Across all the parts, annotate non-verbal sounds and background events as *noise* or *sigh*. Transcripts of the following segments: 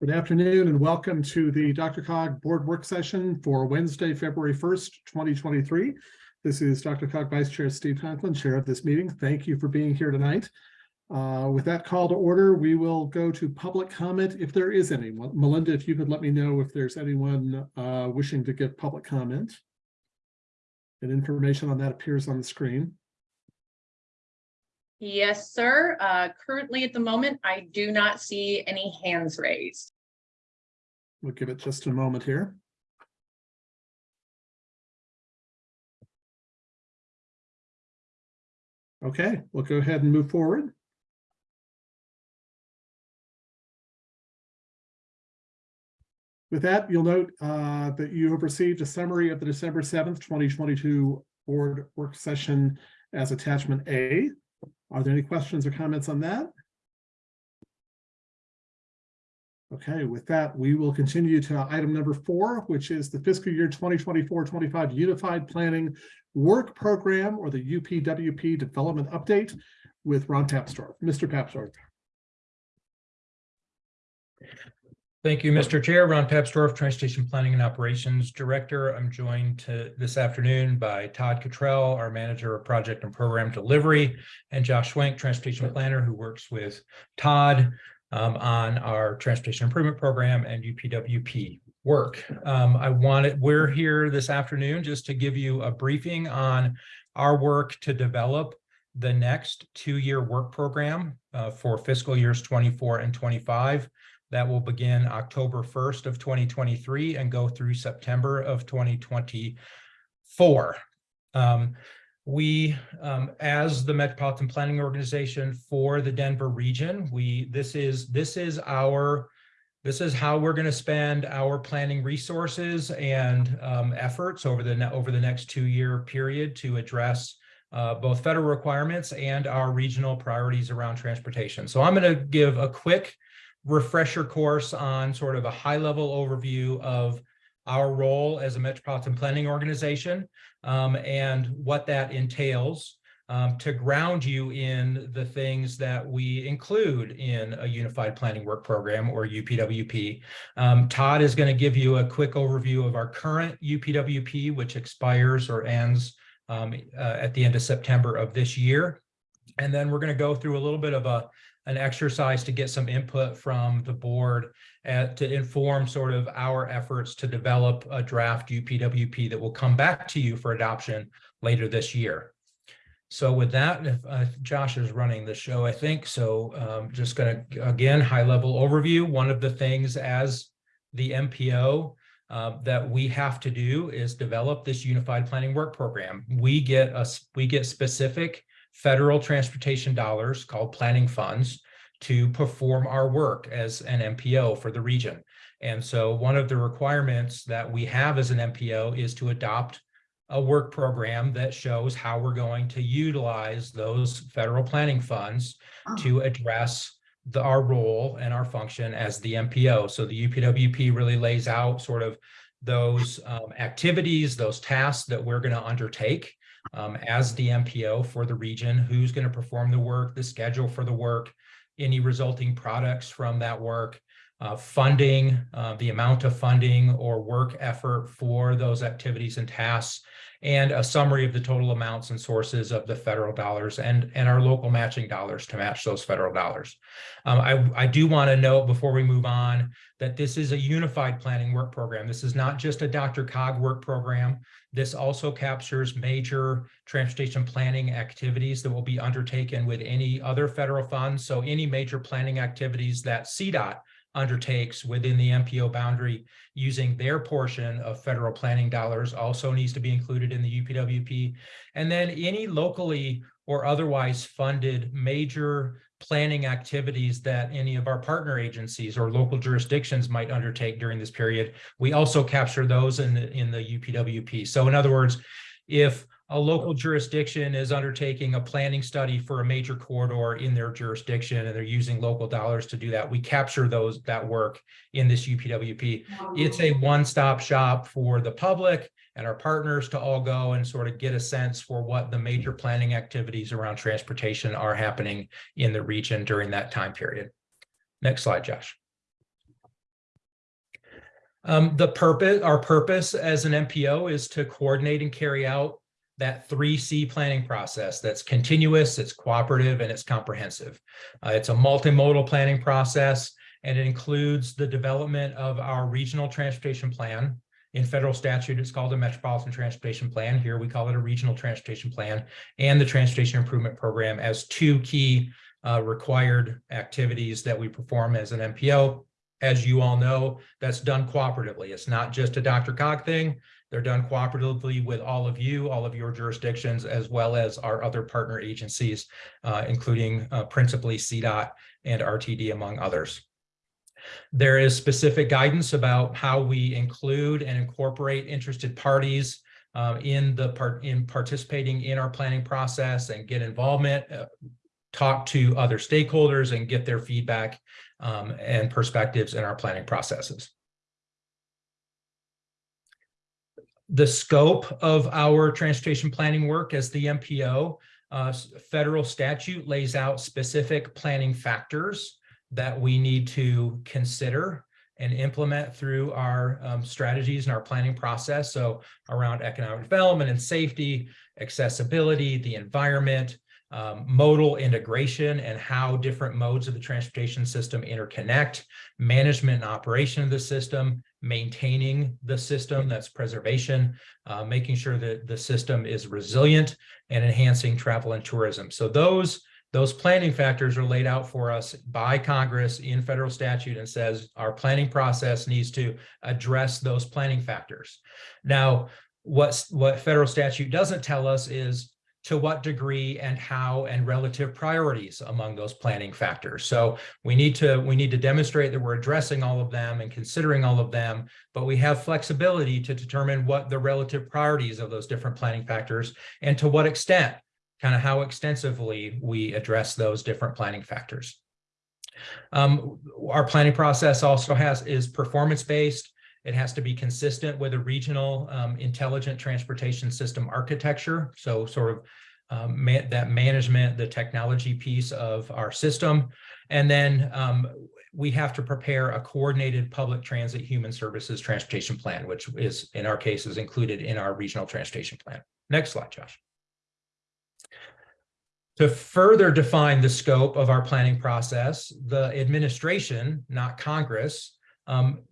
Good afternoon and welcome to the DRCOG Board Work Session for Wednesday, February 1st, 2023. This is DRCOG Vice Chair Steve Conklin, Chair of this meeting. Thank you for being here tonight. Uh, with that call to order, we will go to public comment if there is any. Melinda, if you could let me know if there's anyone uh, wishing to give public comment. And information on that appears on the screen. Yes, sir. Uh, currently at the moment, I do not see any hands raised. We'll give it just a moment here. Okay, we'll go ahead and move forward. With that, you'll note uh, that you have received a summary of the December 7th, 2022 board work session as attachment A. Are there any questions or comments on that? Okay, with that, we will continue to item number four, which is the fiscal year 2024-25 Unified Planning Work Program or the UPWP Development Update with Ron Papsdorf. Mr. Papsdorf. Thank you, Mr. Chair. Ron Papsdorf, Transportation Planning and Operations Director. I'm joined this afternoon by Todd Cottrell, our Manager of Project and Program Delivery, and Josh Schwenk, Transportation Planner, who works with Todd um, on our Transportation Improvement Program and UPWP work. Um, I wanted, we're here this afternoon just to give you a briefing on our work to develop the next two-year work program uh, for fiscal years 24 and 25. That will begin October 1st of 2023 and go through September of 2024. Um, we, um, as the Metropolitan Planning Organization for the Denver region, we this is this is our this is how we're going to spend our planning resources and um, efforts over the over the next two year period to address uh, both federal requirements and our regional priorities around transportation. So I'm going to give a quick refresher course on sort of a high level overview of our role as a metropolitan planning organization um, and what that entails um, to ground you in the things that we include in a unified planning work program or UPWP. Um, Todd is going to give you a quick overview of our current UPWP, which expires or ends um, uh, at the end of September of this year. And then we're going to go through a little bit of a an exercise to get some input from the board uh, to inform sort of our efforts to develop a draft UPWP that will come back to you for adoption later this year. So with that, if uh, Josh is running the show, I think, so um, just going to, again, high level overview. One of the things as the MPO uh, that we have to do is develop this unified planning work program. We get us, we get specific federal transportation dollars called planning funds to perform our work as an MPO for the region. And so one of the requirements that we have as an MPO is to adopt a work program that shows how we're going to utilize those federal planning funds to address the, our role and our function as the MPO. So the UPWP really lays out sort of those um, activities, those tasks that we're going to undertake um, as the MPO for the region, who's going to perform the work, the schedule for the work, any resulting products from that work, uh, funding, uh, the amount of funding or work effort for those activities and tasks, and a summary of the total amounts and sources of the federal dollars and, and our local matching dollars to match those federal dollars. Um, I, I do want to note before we move on that this is a unified planning work program. This is not just a DRCOG work program. This also captures major transportation planning activities that will be undertaken with any other federal funds. So any major planning activities that CDOT undertakes within the MPO boundary using their portion of federal planning dollars also needs to be included in the UPWP. And then any locally or otherwise funded major planning activities that any of our partner agencies or local jurisdictions might undertake during this period, we also capture those in the, in the UPWP. So in other words, if a local jurisdiction is undertaking a planning study for a major corridor in their jurisdiction and they're using local dollars to do that. We capture those that work in this UPWP. It's a one-stop shop for the public and our partners to all go and sort of get a sense for what the major planning activities around transportation are happening in the region during that time period. Next slide, Josh. Um, the purpose, our purpose as an MPO is to coordinate and carry out that three C planning process that's continuous, it's cooperative, and it's comprehensive. Uh, it's a multimodal planning process, and it includes the development of our regional transportation plan. In federal statute, it's called a Metropolitan Transportation Plan. Here, we call it a Regional Transportation Plan, and the Transportation Improvement Program as two key uh, required activities that we perform as an MPO. As you all know, that's done cooperatively. It's not just a DRCOG thing. They're done cooperatively with all of you, all of your jurisdictions, as well as our other partner agencies, uh, including uh, principally CDOT and RTD, among others. There is specific guidance about how we include and incorporate interested parties uh, in the part in participating in our planning process and get involvement, uh, talk to other stakeholders and get their feedback um, and perspectives in our planning processes. The scope of our transportation planning work as the MPO, uh, federal statute lays out specific planning factors that we need to consider and implement through our um, strategies and our planning process. So around economic development and safety, accessibility, the environment, um, modal integration and how different modes of the transportation system interconnect, management and operation of the system, maintaining the system, that's preservation, uh, making sure that the system is resilient and enhancing travel and tourism. So those, those planning factors are laid out for us by Congress in federal statute and says our planning process needs to address those planning factors. Now, what's, what federal statute doesn't tell us is to what degree and how and relative priorities among those planning factors. So we need to we need to demonstrate that we're addressing all of them and considering all of them, but we have flexibility to determine what the relative priorities of those different planning factors and to what extent, kind of how extensively we address those different planning factors. Um, our planning process also has is performance-based. It has to be consistent with a regional um, intelligent transportation system architecture. So sort of um, that management, the technology piece of our system. And then um, we have to prepare a coordinated public transit human services transportation plan, which is in our case is included in our regional transportation plan. Next slide, Josh. To further define the scope of our planning process, the administration, not Congress, um,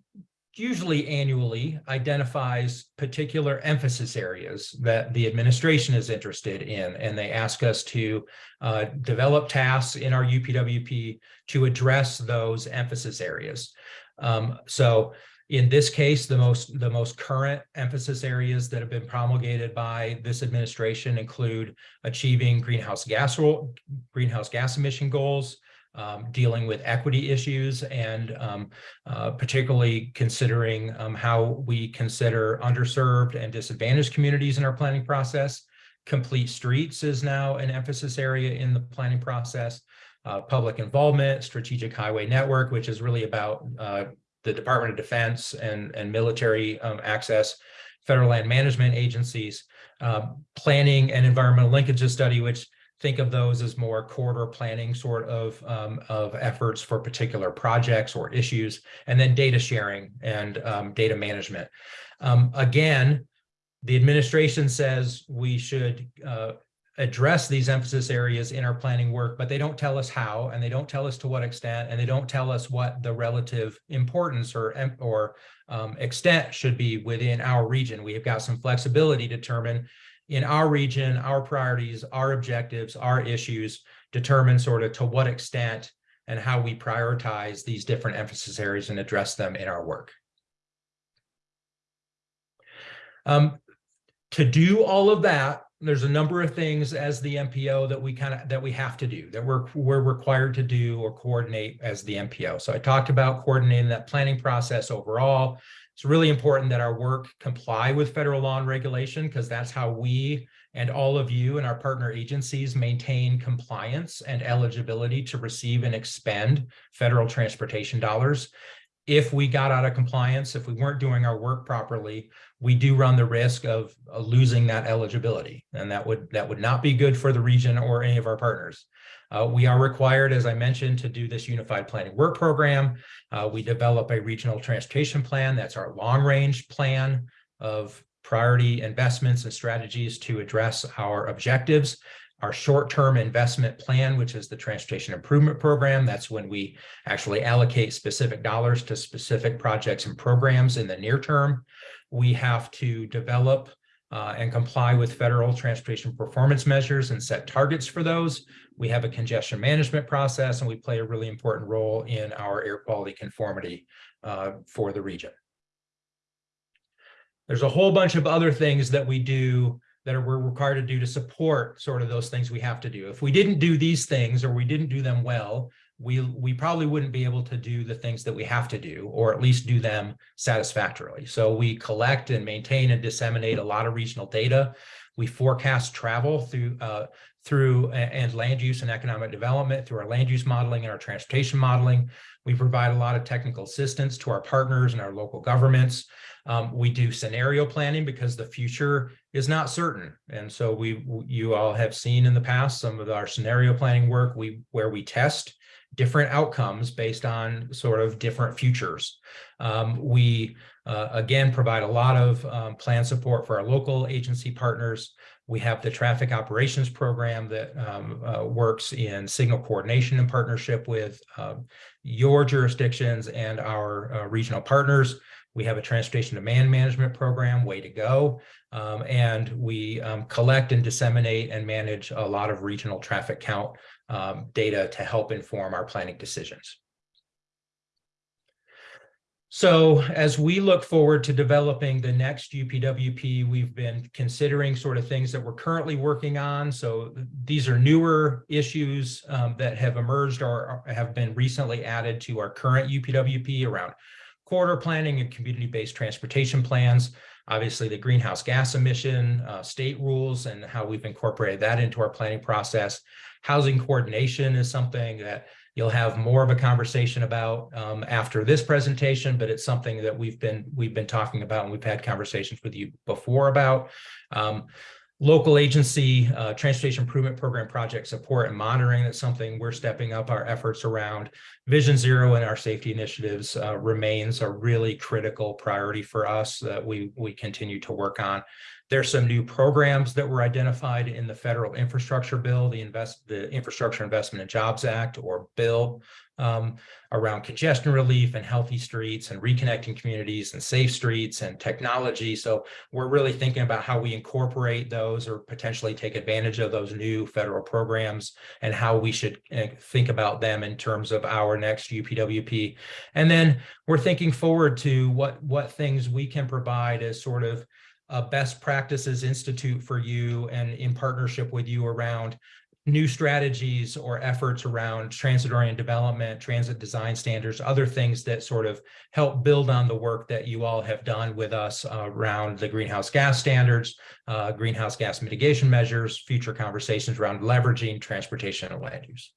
usually annually identifies particular emphasis areas that the administration is interested in, and they ask us to uh, develop tasks in our UPWP to address those emphasis areas. Um, so in this case, the most the most current emphasis areas that have been promulgated by this administration include achieving greenhouse gas greenhouse gas emission goals, um, dealing with equity issues and um, uh, particularly considering um, how we consider underserved and disadvantaged communities in our planning process. Complete streets is now an emphasis area in the planning process. Uh, public involvement, strategic highway network, which is really about uh, the Department of Defense and, and military um, access, federal land management agencies, um, planning and environmental linkages study, which think of those as more corridor planning sort of, um, of efforts for particular projects or issues, and then data sharing and um, data management. Um, again, the administration says we should uh, address these emphasis areas in our planning work, but they don't tell us how, and they don't tell us to what extent, and they don't tell us what the relative importance or, or um, extent should be within our region. We have got some flexibility to determine in our region, our priorities, our objectives, our issues determine sort of to what extent and how we prioritize these different emphasis areas and address them in our work. Um, to do all of that, there's a number of things as the MPO that we kind of that we have to do that we're we're required to do or coordinate as the MPO. So I talked about coordinating that planning process overall, it's really important that our work comply with federal law and regulation because that's how we and all of you and our partner agencies maintain compliance and eligibility to receive and expend federal transportation dollars. if we got out of compliance, if we weren't doing our work properly, we do run the risk of losing that eligibility. And that would, that would not be good for the region or any of our partners. Uh, we are required, as I mentioned, to do this unified planning work program. Uh, we develop a regional transportation plan. That's our long range plan of priority investments and strategies to address our objectives. Our short-term investment plan, which is the transportation improvement program, that's when we actually allocate specific dollars to specific projects and programs in the near term. We have to develop uh, and comply with federal transportation performance measures and set targets for those. We have a congestion management process and we play a really important role in our air quality conformity uh, for the region. There's a whole bunch of other things that we do that are, we're required to do to support sort of those things we have to do. If we didn't do these things or we didn't do them well, we, we probably wouldn't be able to do the things that we have to do, or at least do them satisfactorily. So we collect and maintain and disseminate a lot of regional data. We forecast travel through, uh, through and land use and economic development through our land use modeling and our transportation modeling. We provide a lot of technical assistance to our partners and our local governments. Um, we do scenario planning because the future is not certain. And so we, you all have seen in the past some of our scenario planning work we where we test different outcomes based on sort of different futures. Um, we, uh, again, provide a lot of um, plan support for our local agency partners. We have the traffic operations program that um, uh, works in signal coordination in partnership with uh, your jurisdictions and our uh, regional partners. We have a transportation demand management program, way to go. Um, and we um, collect and disseminate and manage a lot of regional traffic count um, data to help inform our planning decisions. So as we look forward to developing the next UPWP, we've been considering sort of things that we're currently working on. So these are newer issues um, that have emerged or have been recently added to our current UPWP around corridor planning and community-based transportation plans. Obviously, the greenhouse gas emission uh, state rules and how we've incorporated that into our planning process. Housing coordination is something that you'll have more of a conversation about um, after this presentation, but it's something that we've been we've been talking about and we've had conversations with you before about. Um, local agency uh, transportation improvement program project support and monitoring that's something we're stepping up our efforts around vision zero and our safety initiatives uh, remains a really critical priority for us that we we continue to work on there's some new programs that were identified in the federal infrastructure bill, the invest the Infrastructure Investment and Jobs Act or bill um, around congestion relief and healthy streets and reconnecting communities and safe streets and technology. So we're really thinking about how we incorporate those or potentially take advantage of those new federal programs and how we should uh, think about them in terms of our next UPWP. And then we're thinking forward to what, what things we can provide as sort of a best practices institute for you and in partnership with you around new strategies or efforts around transit-oriented development, transit design standards, other things that sort of help build on the work that you all have done with us uh, around the greenhouse gas standards, uh, greenhouse gas mitigation measures, future conversations around leveraging transportation and land use.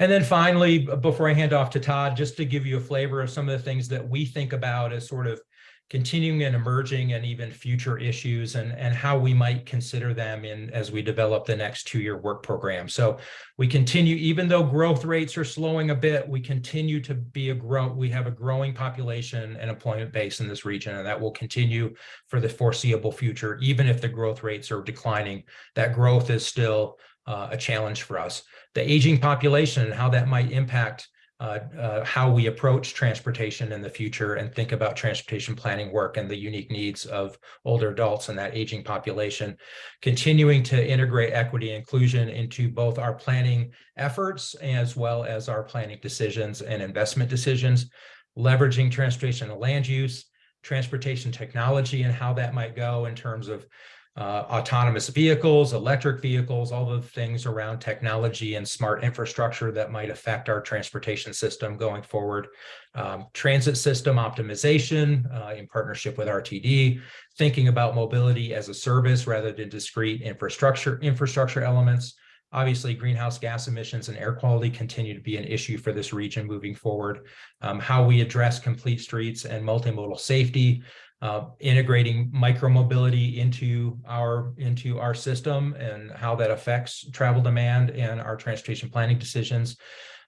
And then finally, before I hand off to Todd, just to give you a flavor of some of the things that we think about as sort of continuing and emerging and even future issues and, and how we might consider them in as we develop the next two-year work program. So we continue, even though growth rates are slowing a bit, we continue to be a grow, we have a growing population and employment base in this region, and that will continue for the foreseeable future, even if the growth rates are declining, that growth is still uh, a challenge for us. The aging population and how that might impact Uh, uh, how we approach transportation in the future and think about transportation planning work and the unique needs of older adults and that aging population, continuing to integrate equity and inclusion into both our planning efforts as well as our planning decisions and investment decisions, leveraging transportation and land use, transportation technology and how that might go in terms of uh, autonomous vehicles, electric vehicles, all the things around technology and smart infrastructure that might affect our transportation system going forward. Um, transit system optimization uh, in partnership with RTD, thinking about mobility as a service rather than discrete infrastructure infrastructure elements, Obviously, greenhouse gas emissions and air quality continue to be an issue for this region moving forward. Um, how we address complete streets and multimodal safety, uh, integrating micromobility into our into our system and how that affects travel demand and our transportation planning decisions.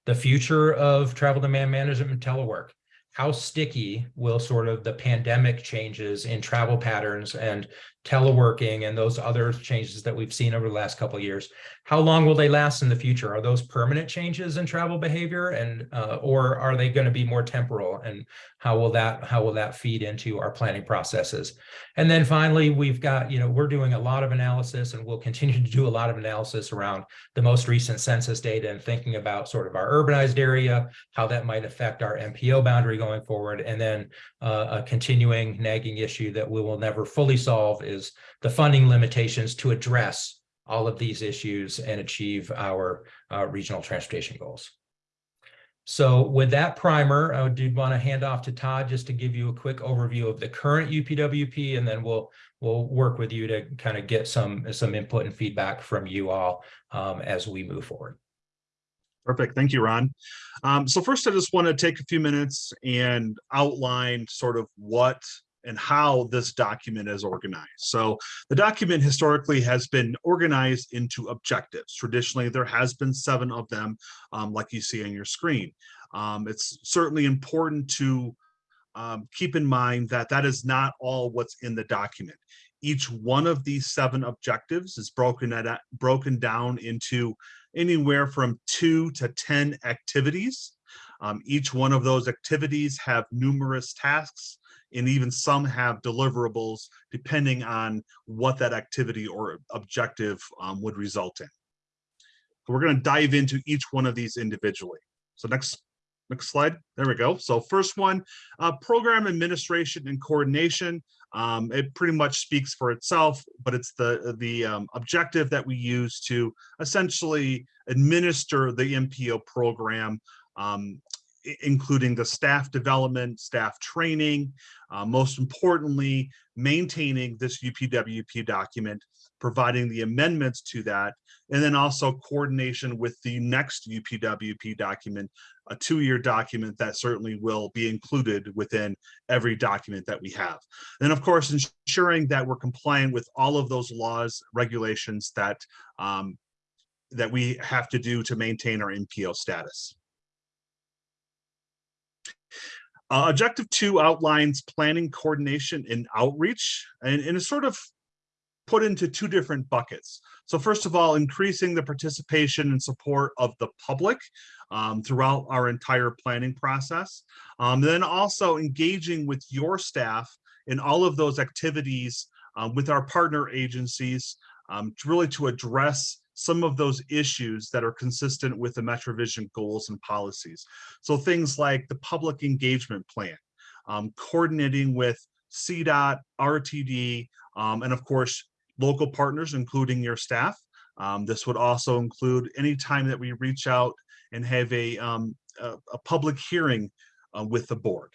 The future of travel demand management and telework. How sticky will sort of the pandemic changes in travel patterns and teleworking and those other changes that we've seen over the last couple of years? How long will they last in the future? Are those permanent changes in travel behavior and uh, or are they going to be more temporal? And how will that how will that feed into our planning processes? And then finally, we've got, you know, we're doing a lot of analysis and we'll continue *laughs* to do a lot of analysis around the most recent census data and thinking about sort of our urbanized area, how that might affect our MPO boundary going forward. And then uh, a continuing nagging issue that we will never fully solve the funding limitations to address all of these issues and achieve our uh, regional transportation goals. So with that primer, I did want to hand off to Todd just to give you a quick overview of the current UPWP, and then we'll we'll work with you to kind of get some some input and feedback from you all um, as we move forward. Perfect. Thank you, Ron. Um, so first, I just want to take a few minutes and outline sort of what and how this document is organized. So the document historically has been organized into objectives. Traditionally, there has been seven of them, um, like you see on your screen. Um, it's certainly important to um, keep in mind that that is not all what's in the document. Each one of these seven objectives is broken at broken down into anywhere from two to 10 activities. Um, each one of those activities have numerous tasks and even some have deliverables depending on what that activity or objective um, would result in. So we're going to dive into each one of these individually. So next, next slide. There we go. So first one, uh, program administration and coordination. Um, it pretty much speaks for itself, but it's the the um, objective that we use to essentially administer the MPO program um, including the staff development, staff training, uh, most importantly, maintaining this UPWP document, providing the amendments to that, and then also coordination with the next UPWP document, a two-year document that certainly will be included within every document that we have. And of course, ensuring that we're compliant with all of those laws, regulations that um, that we have to do to maintain our MPO status. Uh, objective two outlines planning, coordination, and outreach, and, and it's sort of put into two different buckets. So first of all, increasing the participation and support of the public um, throughout our entire planning process. Um, then also engaging with your staff in all of those activities um, with our partner agencies um, to really to address some of those issues that are consistent with the MetroVision goals and policies. So things like the public engagement plan, um, coordinating with CDOT, RTD, um, and of course, local partners, including your staff. Um, this would also include any time that we reach out and have a, um, a, a, public hearing uh, with the board.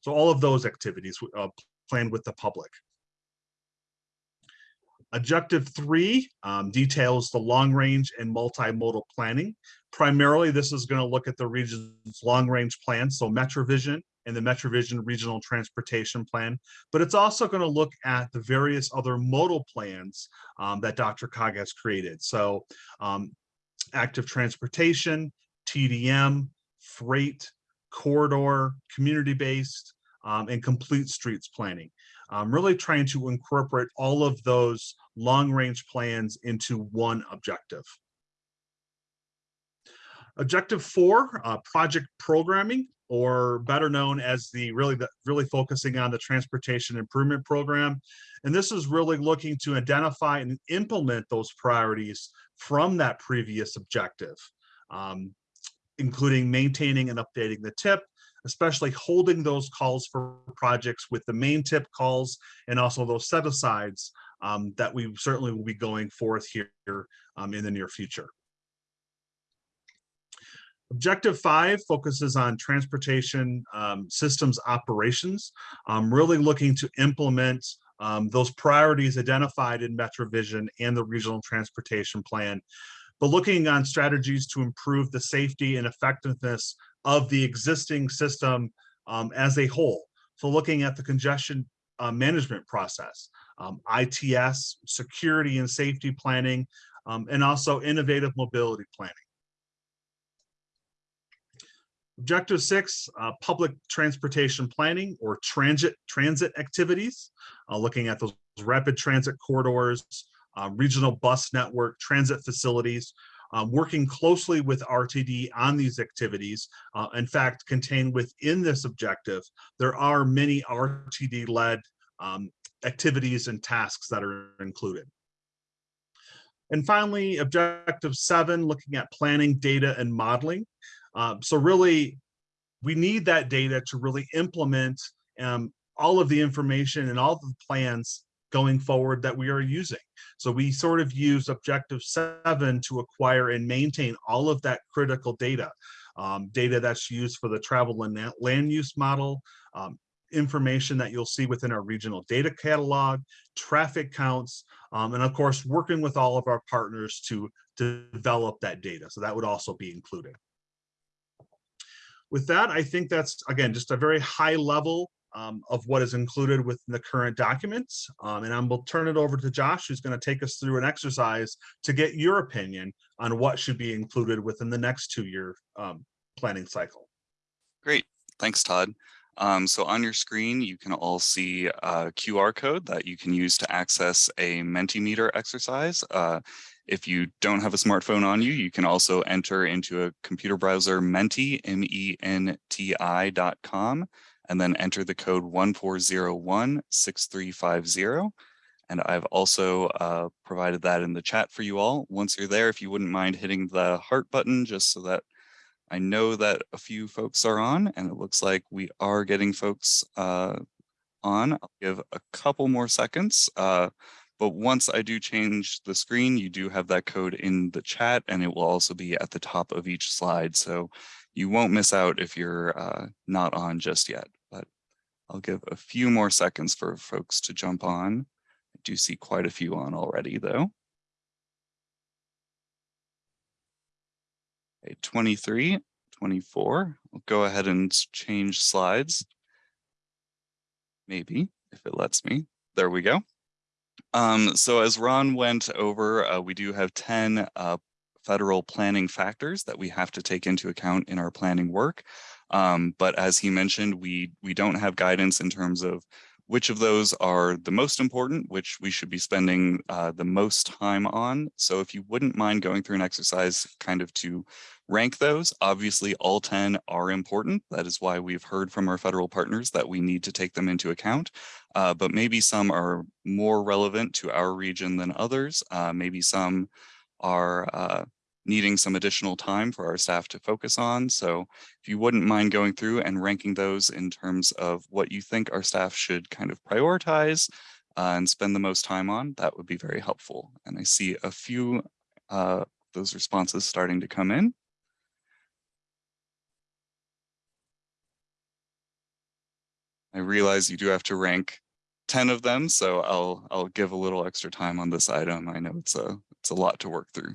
So all of those activities uh, planned with the public. Objective three um, details the long range and multimodal planning. Primarily, this is going to look at the region's long range plan, so MetroVision and the MetroVision Regional Transportation Plan, but it's also going to look at the various other modal plans um, that DRCOG has created. So um, active transportation, TDM, freight, corridor, community-based, um, and complete streets planning um, really trying to incorporate all of those long range plans into one objective. Objective four, uh, project programming, or better known as the really the, really focusing on the transportation improvement program. And this is really looking to identify and implement those priorities from that previous objective, um, including maintaining and updating the tip, especially holding those calls for projects with the main tip calls and also those set asides um, that we certainly will be going forth here um, in the near future. Objective five focuses on transportation um, systems operations, um, really looking to implement um, those priorities identified in MetroVision and the Regional Transportation Plan but looking on strategies to improve the safety and effectiveness of the existing system um, as a whole. So looking at the congestion uh, management process, um, ITS, security and safety planning, um, and also innovative mobility planning. Objective six, uh, public transportation planning or transit transit activities, uh, looking at those rapid transit corridors, uh, regional bus network, transit facilities, um, working closely with RTD on these activities. Uh, in fact, contained within this objective, there are many RTD-led um, activities and tasks that are included. And finally, objective seven, looking at planning, data, and modeling. Um, so really, we need that data to really implement um, all of the information and all of the plans going forward that we are using. So we sort of use objective seven to acquire and maintain all of that critical data. Um, data that's used for the travel and land use model, um, information that you'll see within our regional data catalog, traffic counts, um, and of course, working with all of our partners to, to develop that data. So that would also be included. With that, I think that's, again, just a very high level um, of what is included within the current documents. Um, and I'm will turn it over to Josh, who's going to take us through an exercise to get your opinion on what should be included within the next two-year um, planning cycle. Great, thanks, Todd. Um, so on your screen, you can all see a QR code that you can use to access a Mentimeter exercise. Uh, if you don't have a smartphone on you, you can also enter into a computer browser Menti, M-E-N-T-I dot com, and then enter the code 14016350. And I've also uh, provided that in the chat for you all. Once you're there, if you wouldn't mind hitting the heart button just so that I know that a few folks are on and it looks like we are getting folks uh, on. I'll give a couple more seconds. Uh, but once I do change the screen, you do have that code in the chat and it will also be at the top of each slide. So you won't miss out if you're uh, not on just yet. I'll give a few more seconds for folks to jump on. I do see quite a few on already though. Okay, 23, 24. I'll go ahead and change slides. Maybe, if it lets me. There we go. Um, so as Ron went over, uh, we do have 10 uh, federal planning factors that we have to take into account in our planning work. Um, but as he mentioned, we we don't have guidance in terms of which of those are the most important, which we should be spending uh, the most time on. So if you wouldn't mind going through an exercise kind of to rank those, obviously all 10 are important. That is why we've heard from our federal partners that we need to take them into account. Uh, but maybe some are more relevant to our region than others. Uh, maybe some are uh, needing some additional time for our staff to focus on. So if you wouldn't mind going through and ranking those in terms of what you think our staff should kind of prioritize uh, and spend the most time on, that would be very helpful. And I see a few uh, those responses starting to come in. I realize you do have to rank 10 of them, so I'll I'll give a little extra time on this item. I know it's a it's a lot to work through.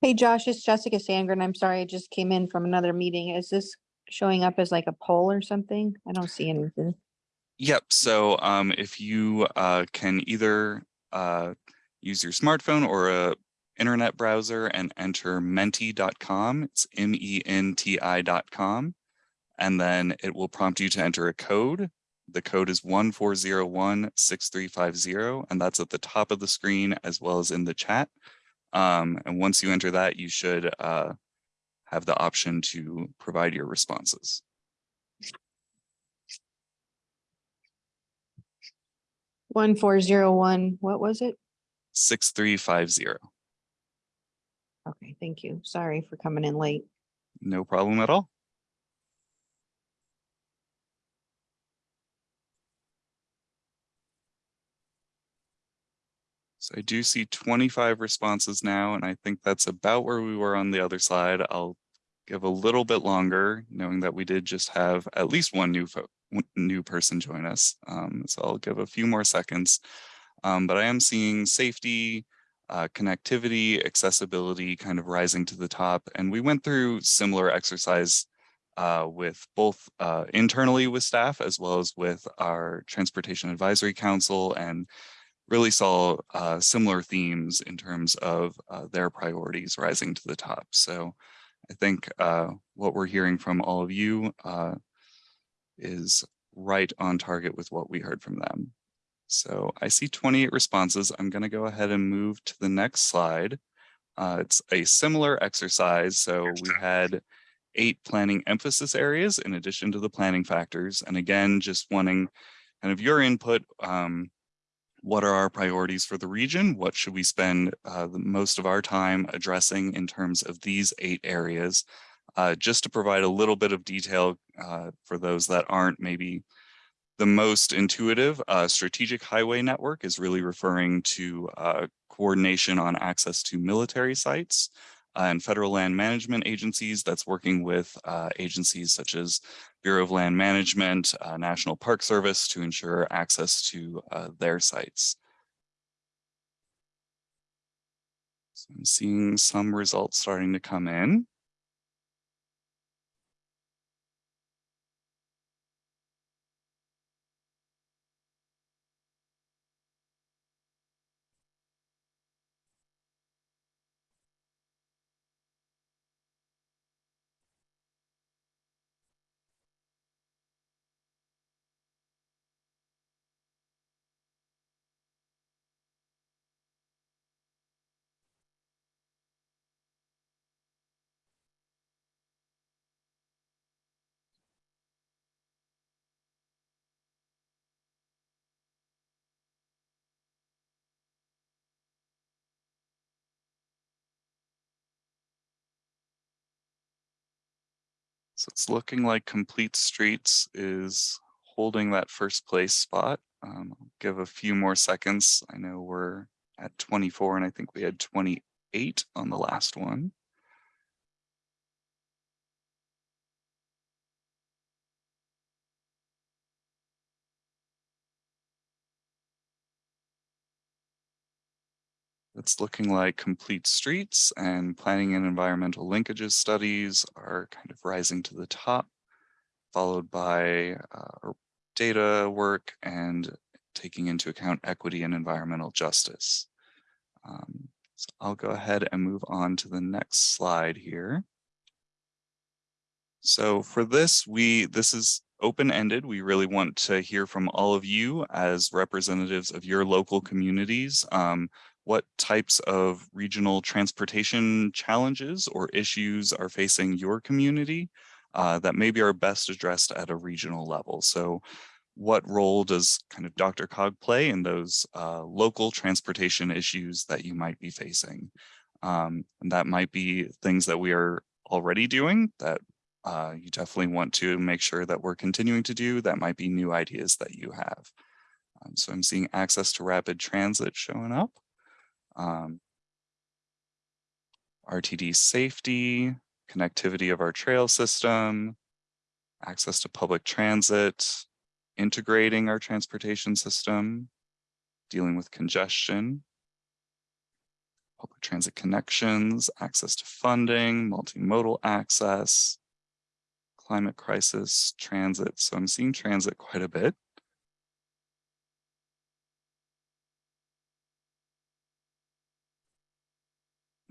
Hey Josh, it's Jessica Sandgren. I'm sorry, I just came in from another meeting. Is this showing up as like a poll or something? I don't see anything. Yep. So um, if you uh, can either uh, use your smartphone or a internet browser and enter menti.com, it's M-E-N-T-I.com, and then it will prompt you to enter a code. The code is 14016350, and that's at the top of the screen as well as in the chat. Um, and once you enter that, you should uh, have the option to provide your responses. One four zero one, what was it? 6350. Okay, thank you. Sorry for coming in late. No problem at all. So I do see twenty-five responses now, and I think that's about where we were on the other side. I'll give a little bit longer, knowing that we did just have at least one new new person join us. Um, so I'll give a few more seconds. Um, but I am seeing safety, uh, connectivity, accessibility kind of rising to the top. And we went through similar exercise uh, with both uh, internally with staff as well as with our Transportation Advisory Council and really saw uh, similar themes in terms of uh, their priorities rising to the top. So I think uh, what we're hearing from all of you uh, is right on target with what we heard from them. So I see 28 responses. I'm going to go ahead and move to the next slide. Uh, it's a similar exercise. So we had eight planning emphasis areas in addition to the planning factors. And again, just wanting kind of your input. Um, what are our priorities for the region? What should we spend uh, the most of our time addressing in terms of these eight areas? Uh, just to provide a little bit of detail uh, for those that aren't maybe the most intuitive, uh, strategic highway network is really referring to uh, coordination on access to military sites uh, and federal land management agencies that's working with agencies such as Bureau of Land Management, uh, National Park Service to ensure access to uh, their sites. So I'm seeing some results starting to come in. So it's looking like Complete Streets is holding that first place spot. Um, I'll give a few more seconds. I know we're at 24 and I think we had 28 on the last one. It's looking like complete streets and planning and environmental linkages studies are kind of rising to the top, followed by uh, data work and taking into account equity and environmental justice. Um, so I'll go ahead and move on to the next slide here. So for this, we this is open-ended. We really want to hear from all of you as representatives of your local communities. Um, what types of regional transportation challenges or issues are facing your community uh, that maybe are best addressed at a regional level. So what role does kind of DRCOG play in those uh, local transportation issues that you might be facing? Um, and that might be things that we are already doing that uh, you definitely want to make sure that we're continuing to do. That might be new ideas that you have. Um, so I'm seeing access to rapid transit showing up um, RTD safety, connectivity of our trail system, access to public transit, integrating our transportation system, dealing with congestion, public transit connections, access to funding, multimodal access, climate crisis, transit. So I'm seeing transit quite a bit.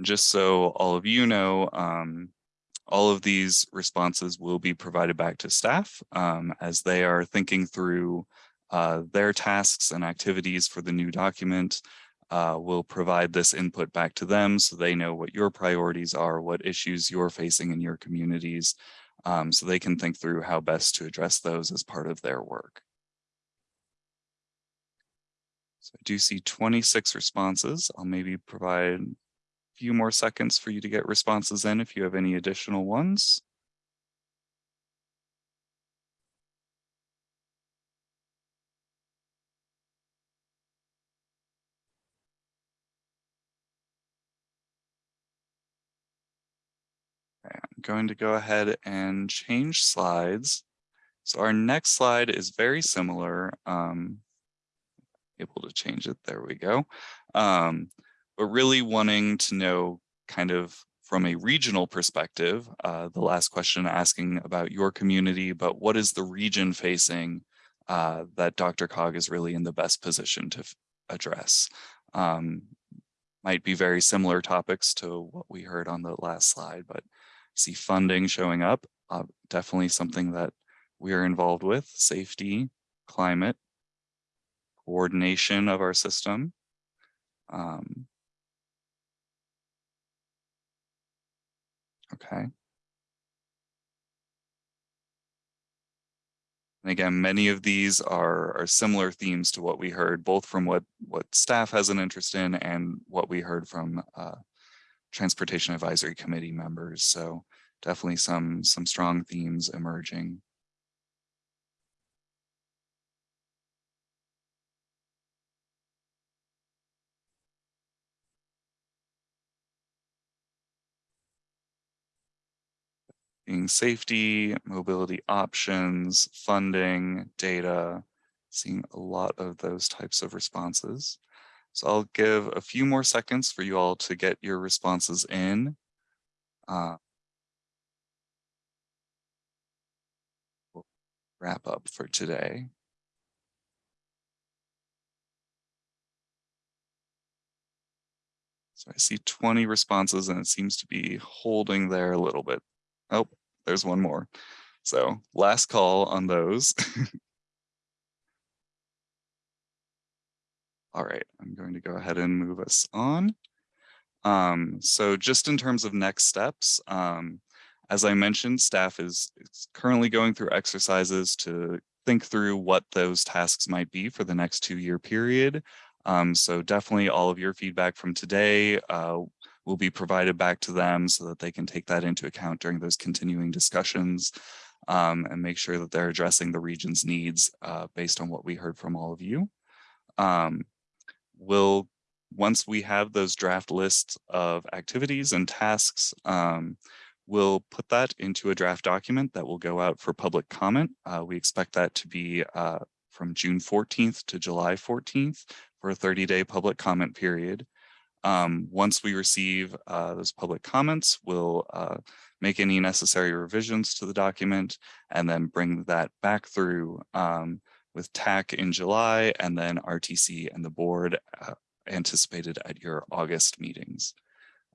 Just so all of you know, um, all of these responses will be provided back to staff um, as they are thinking through uh, their tasks and activities for the new document. Uh, we'll provide this input back to them so they know what your priorities are, what issues you're facing in your communities, um, so they can think through how best to address those as part of their work. So I do see 26 responses. I'll maybe provide few more seconds for you to get responses in if you have any additional ones. I'm going to go ahead and change slides. So our next slide is very similar. Um, able to change it, there we go. Um, but really wanting to know kind of from a regional perspective, uh, the last question asking about your community, but what is the region facing uh, that DRCOG is really in the best position to address? Um, might be very similar topics to what we heard on the last slide, but see funding showing up, uh, definitely something that we are involved with, safety, climate, coordination of our system. Um, okay. And again, many of these are, are similar themes to what we heard, both from what, what staff has an interest in and what we heard from uh, Transportation Advisory Committee members. So definitely some, some strong themes emerging. Being safety, mobility options, funding, data, seeing a lot of those types of responses. So I'll give a few more seconds for you all to get your responses in. Uh, we'll wrap up for today. So I see 20 responses and it seems to be holding there a little bit. Oh, there's one more. So last call on those. *laughs* All right, I'm going to go ahead and move us on. Um, so just in terms of next steps, um, as I mentioned, staff is, is currently going through exercises to think through what those tasks might be for the next two year period. Um, so definitely all of your feedback from today uh, will be provided back to them so that they can take that into account during those continuing discussions um, and make sure that they're addressing the region's needs uh, based on what we heard from all of you. Um, we'll, once we have those draft lists of activities and tasks, um, we'll put that into a draft document that will go out for public comment. Uh, we expect that to be uh, from June 14th to July 14th for a 30-day public comment period. Um, once we receive uh, those public comments, we'll uh, make any necessary revisions to the document and then bring that back through um, with TAC in July and then RTC and the board uh, anticipated at your August meetings.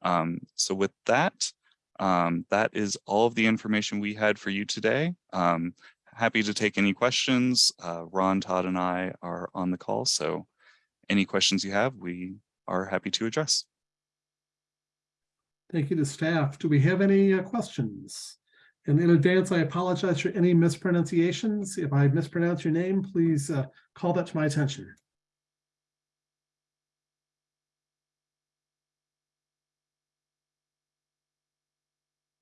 Um, so with that, um, that is all of the information we had for you today. Um, happy to take any questions. Uh, Ron, Todd, and I are on the call, so any questions you have, we are happy to address. Thank you to staff. Do we have any uh, questions? And in advance, I apologize for any mispronunciations. If I mispronounce your name, please uh, call that to my attention.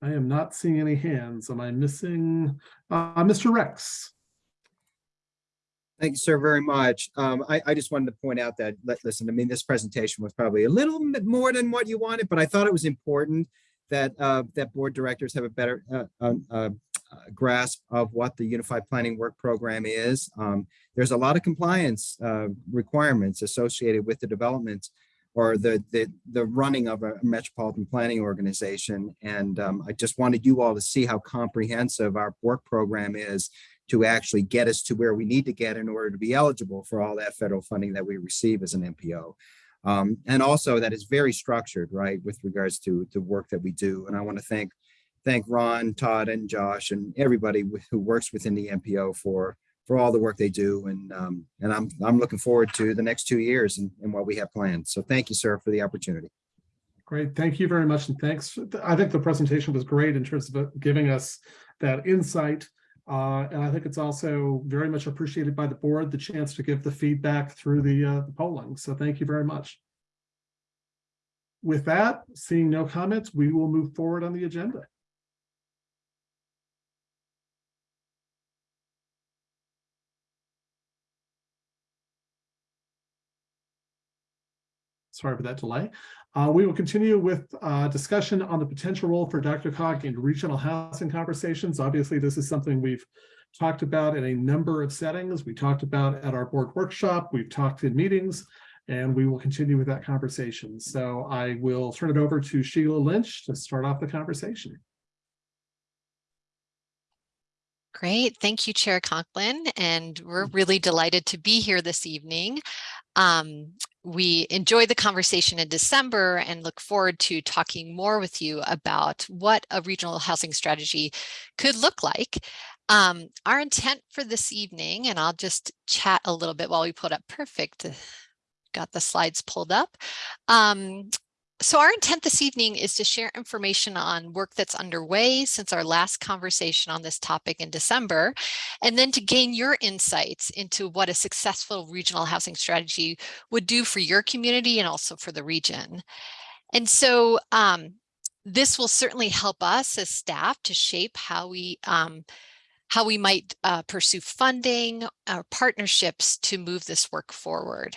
I am not seeing any hands. Am I missing? Uh, Mr. Rex? Thank you, sir, very much. Um, I, I just wanted to point out that, listen, I mean, this presentation was probably a little bit more than what you wanted, but I thought it was important that, uh, that board directors have a better, uh, um, uh, uh, grasp of what the Unified Planning Work Program is. Um, there's a lot of compliance, uh, requirements associated with the development or the, the, the running of a metropolitan planning organization. And, um, I just wanted you all to see how comprehensive our work program is to actually get us to where we need to get in order to be eligible for all that federal funding that we receive as an MPO. Um, and also that is very structured, right, with regards to the work that we do. And I want to thank thank Ron, Todd, and Josh, and everybody who works within the MPO for for all the work they do. And um, and I'm I'm looking forward to the next two years and, and what we have planned. So thank you, sir, for the opportunity. Great, thank you very much, and thanks. I think the presentation was great in terms of giving us that insight. Uh, and I think it's also very much appreciated by the board, the chance to give the feedback through the, uh, the polling. So thank you very much. With that, seeing no comments, we will move forward on the agenda. Sorry for that delay. Uh, we will continue with uh, discussion on the potential role for DRCOG in regional housing conversations. Obviously, this is something we've talked about in a number of settings. We talked about at our board workshop, we've talked in meetings, and we will continue with that conversation. So I will turn it over to Sheila Lynch to start off the conversation. Great. Thank you, Chair Conklin. And we're really delighted to be here this evening. Um, we enjoyed the conversation in December and look forward to talking more with you about what a regional housing strategy could look like. Um, our intent for this evening, and I'll just chat a little bit while we put up perfect, got the slides pulled up. Um, so our intent this evening is to share information on work that's underway since our last conversation on this topic in December, and then to gain your insights into what a successful regional housing strategy would do for your community and also for the region. And so um, this will certainly help us as staff to shape how we um, how we might uh, pursue funding or partnerships to move this work forward.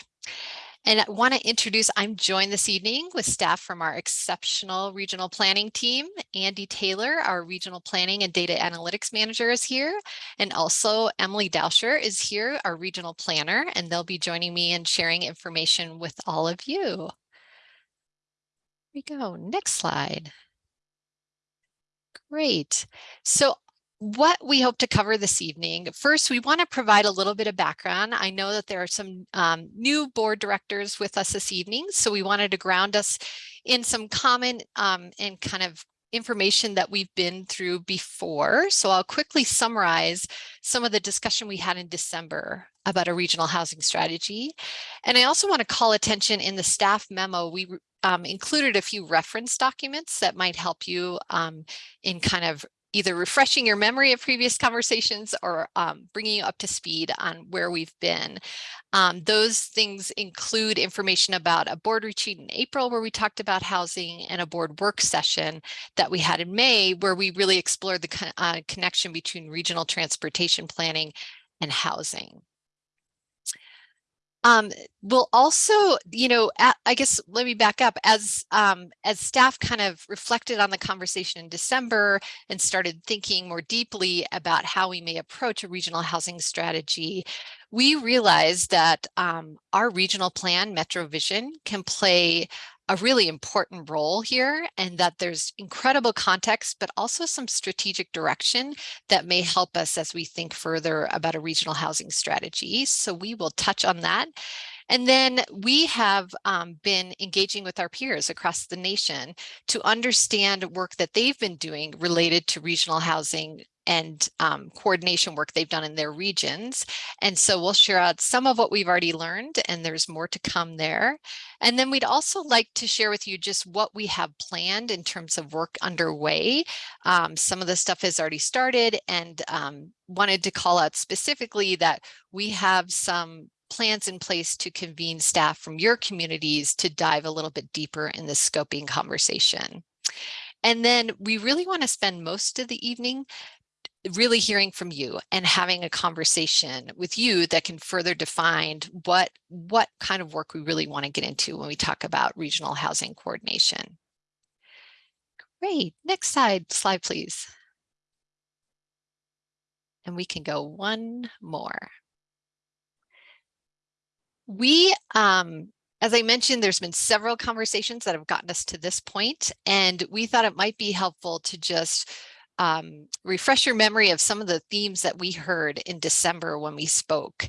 And I want to introduce, I'm joined this evening with staff from our exceptional regional planning team. Andy Taylor, our regional planning and data analytics manager is here. And also Emily Dauscher is here, our regional planner, and they'll be joining me and sharing information with all of you. Here we go, next slide. Great. So what we hope to cover this evening. First, we want to provide a little bit of background. I know that there are some um, new board directors with us this evening, so we wanted to ground us in some common um, and kind of information that we've been through before. So I'll quickly summarize some of the discussion we had in December about a regional housing strategy. And I also want to call attention in the staff memo, we um, included a few reference documents that might help you um, in kind of either refreshing your memory of previous conversations or um, bringing you up to speed on where we've been. Um, those things include information about a board retreat in April where we talked about housing and a board work session that we had in May where we really explored the con uh, connection between regional transportation planning and housing. Um, we'll also, you know, I guess let me back up as um, as staff kind of reflected on the conversation in December and started thinking more deeply about how we may approach a regional housing strategy. We realized that um, our regional plan, Metro Vision, can play a really important role here and that there's incredible context, but also some strategic direction that may help us as we think further about a regional housing strategy. So we will touch on that. And then we have um, been engaging with our peers across the nation to understand work that they've been doing related to regional housing and um, coordination work they've done in their regions. And so we'll share out some of what we've already learned and there's more to come there. And then we'd also like to share with you just what we have planned in terms of work underway. Um, some of the stuff has already started and um, wanted to call out specifically that we have some plans in place to convene staff from your communities to dive a little bit deeper in the scoping conversation. And then we really want to spend most of the evening really hearing from you and having a conversation with you that can further define what what kind of work we really want to get into when we talk about regional housing coordination. Great, next slide, slide please. And we can go one more. We, um, as I mentioned, there's been several conversations that have gotten us to this point, and we thought it might be helpful to just um, refresh your memory of some of the themes that we heard in December when we spoke.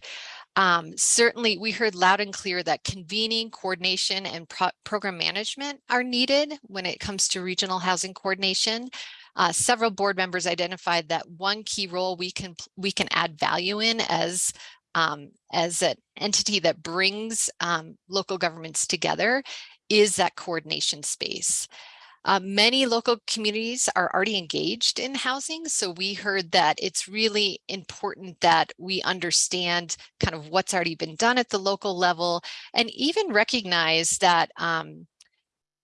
Um, certainly, we heard loud and clear that convening, coordination, and pro program management are needed when it comes to regional housing coordination. Uh, several board members identified that one key role we can we can add value in as um, as an entity that brings um, local governments together is that coordination space. Uh, many local communities are already engaged in housing, so we heard that it's really important that we understand kind of what's already been done at the local level and even recognize that um,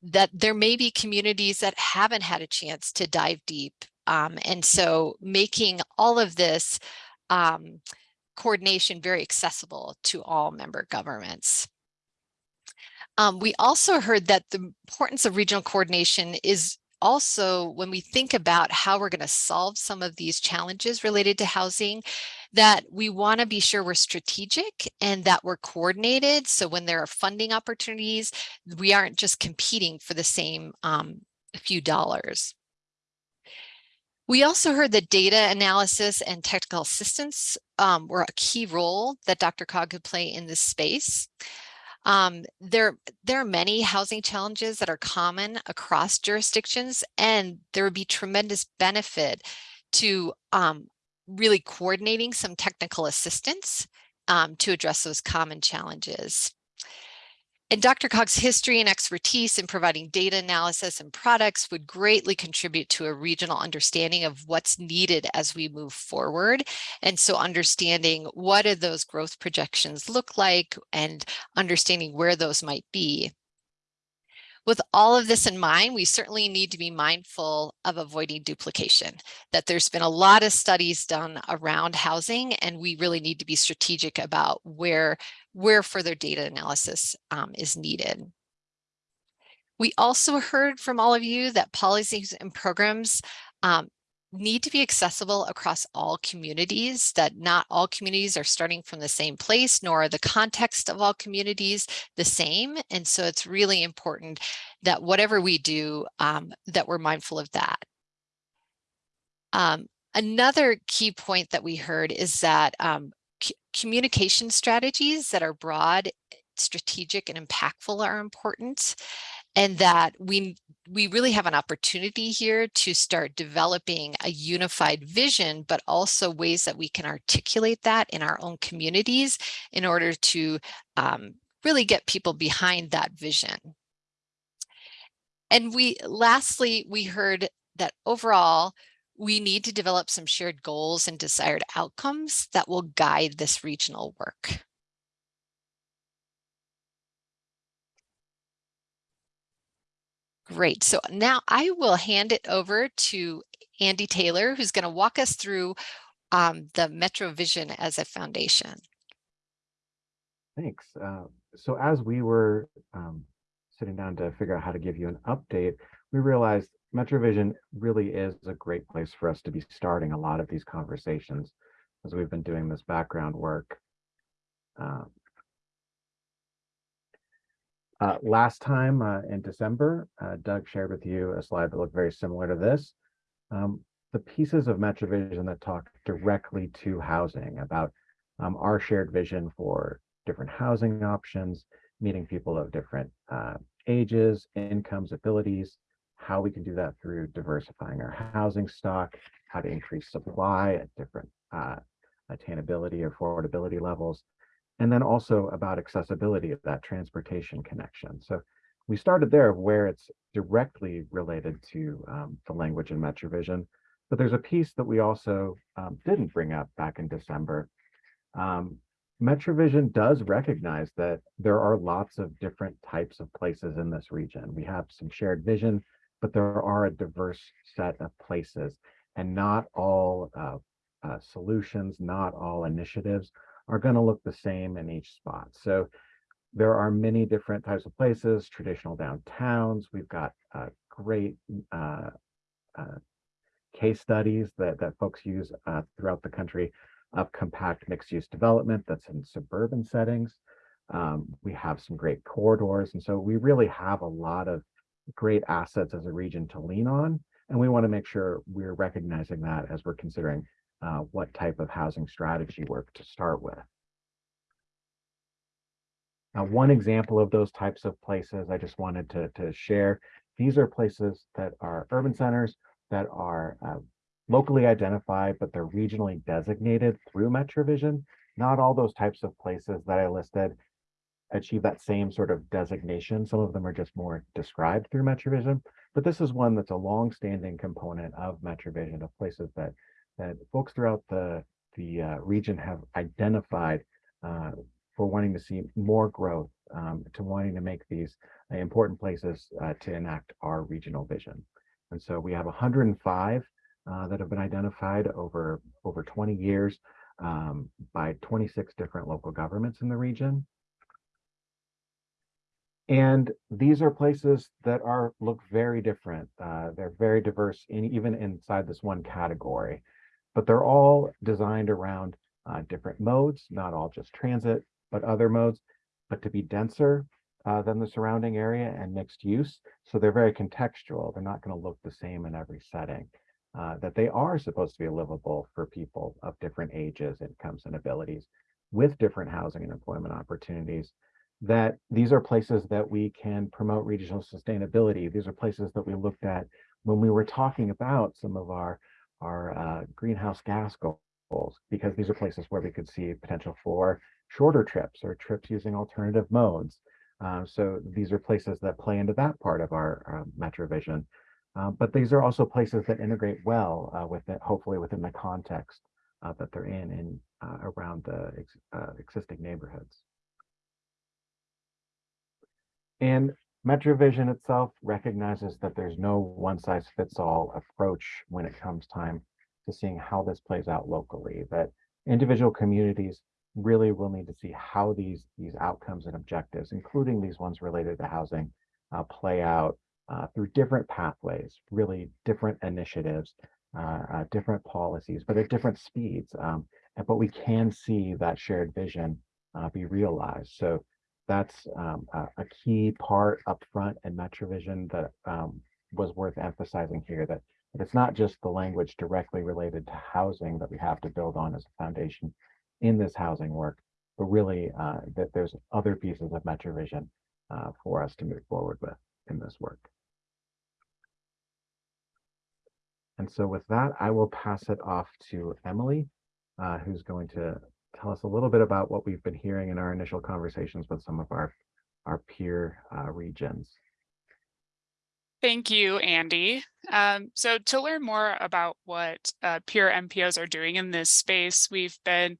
that there may be communities that haven't had a chance to dive deep. Um, and so making all of this um, coordination very accessible to all member governments. Um, we also heard that the importance of regional coordination is also when we think about how we're going to solve some of these challenges related to housing, that we want to be sure we're strategic and that we're coordinated. So when there are funding opportunities, we aren't just competing for the same um, few dollars. We also heard that data analysis and technical assistance um, were a key role that DRCOG could play in this space. Um, there, there are many housing challenges that are common across jurisdictions, and there would be tremendous benefit to um, really coordinating some technical assistance um, to address those common challenges. And DRCOG's history and expertise in providing data analysis and products would greatly contribute to a regional understanding of what's needed as we move forward. And so understanding what do those growth projections look like and understanding where those might be. With all of this in mind, we certainly need to be mindful of avoiding duplication, that there's been a lot of studies done around housing, and we really need to be strategic about where, where further data analysis um, is needed. We also heard from all of you that policies and programs um, need to be accessible across all communities, that not all communities are starting from the same place, nor are the context of all communities the same. And so it's really important that whatever we do, um, that we're mindful of that. Um, another key point that we heard is that um, communication strategies that are broad, strategic, and impactful are important and that we we really have an opportunity here to start developing a unified vision, but also ways that we can articulate that in our own communities in order to um, really get people behind that vision. And we lastly, we heard that overall, we need to develop some shared goals and desired outcomes that will guide this regional work. Great. So now I will hand it over to Andy Taylor, who's going to walk us through um, the Metro Vision as a foundation. Thanks. Uh, so as we were um, sitting down to figure out how to give you an update, we realized MetroVision really is a great place for us to be starting a lot of these conversations as we've been doing this background work. Um, uh, last time uh, in December, uh, Doug shared with you a slide that looked very similar to this. Um, the pieces of MetroVision that talk directly to housing about um, our shared vision for different housing options, meeting people of different uh, ages, incomes, abilities, how we can do that through diversifying our housing stock, how to increase supply at different uh, attainability or affordability levels, and then also about accessibility of that transportation connection. So we started there where it's directly related to um, the language in MetroVision, but there's a piece that we also um, didn't bring up back in December. Um, MetroVision does recognize that there are lots of different types of places in this region. We have some shared vision, but there are a diverse set of places and not all uh, uh, solutions, not all initiatives are going to look the same in each spot. So there are many different types of places, traditional downtowns. We've got uh, great uh, uh, case studies that, that folks use uh, throughout the country of compact mixed use development that's in suburban settings. Um, we have some great corridors. And so we really have a lot of great assets as a region to lean on. And we want to make sure we're recognizing that as we're considering uh, what type of housing strategy work to start with. Now, one example of those types of places I just wanted to, to share, these are places that are urban centers that are uh, locally identified, but they're regionally designated through MetroVision. Not all those types of places that I listed achieve that same sort of designation. Some of them are just more described through MetroVision, but this is one that's a long-standing component of MetroVision of places that that folks throughout the the uh, region have identified uh, for wanting to see more growth, um, to wanting to make these uh, important places uh, to enact our regional vision. And so we have 105 uh, that have been identified over over 20 years um, by 26 different local governments in the region. And these are places that are, look very different. Uh, they're very diverse in, even inside this one category. But they're all designed around uh, different modes, not all just transit, but other modes, but to be denser uh, than the surrounding area and mixed use. So they're very contextual. They're not going to look the same in every setting. Uh, that they are supposed to be livable for people of different ages, incomes, and abilities with different housing and employment opportunities. That these are places that we can promote regional sustainability. These are places that we looked at when we were talking about some of our, our uh, greenhouse gas goals, because these are places where we could see potential for shorter trips or trips using alternative modes. Uh, so these are places that play into that part of our uh, Metro Vision. Uh, but these are also places that integrate well uh, with it, hopefully within the context uh, that they're in and uh, around the ex existing neighborhoods. And MetroVision itself recognizes that there's no one size fits all approach when it comes time to seeing how this plays out locally, that individual communities really will need to see how these, these outcomes and objectives, including these ones related to housing, play out uh, through different pathways, really different initiatives, uh, uh, different policies, but at different speeds. Um, but we can see that shared vision uh, be realized. So that's um, a, a, key part up front in MetroVision that um, was worth emphasizing here, that, it's not just the language directly related to housing that we have to build on as a foundation in this housing work, but really uh, that there's other pieces of MetroVision uh, for us to move forward with in this work. And so with that, I will pass it off to Emily, uh, who's going to tell us a little bit about what we've been hearing in our initial conversations with some of our, our peer uh, regions. Thank you, Andy. Um, so to learn more about what uh, peer MPOs are doing in this space, we've been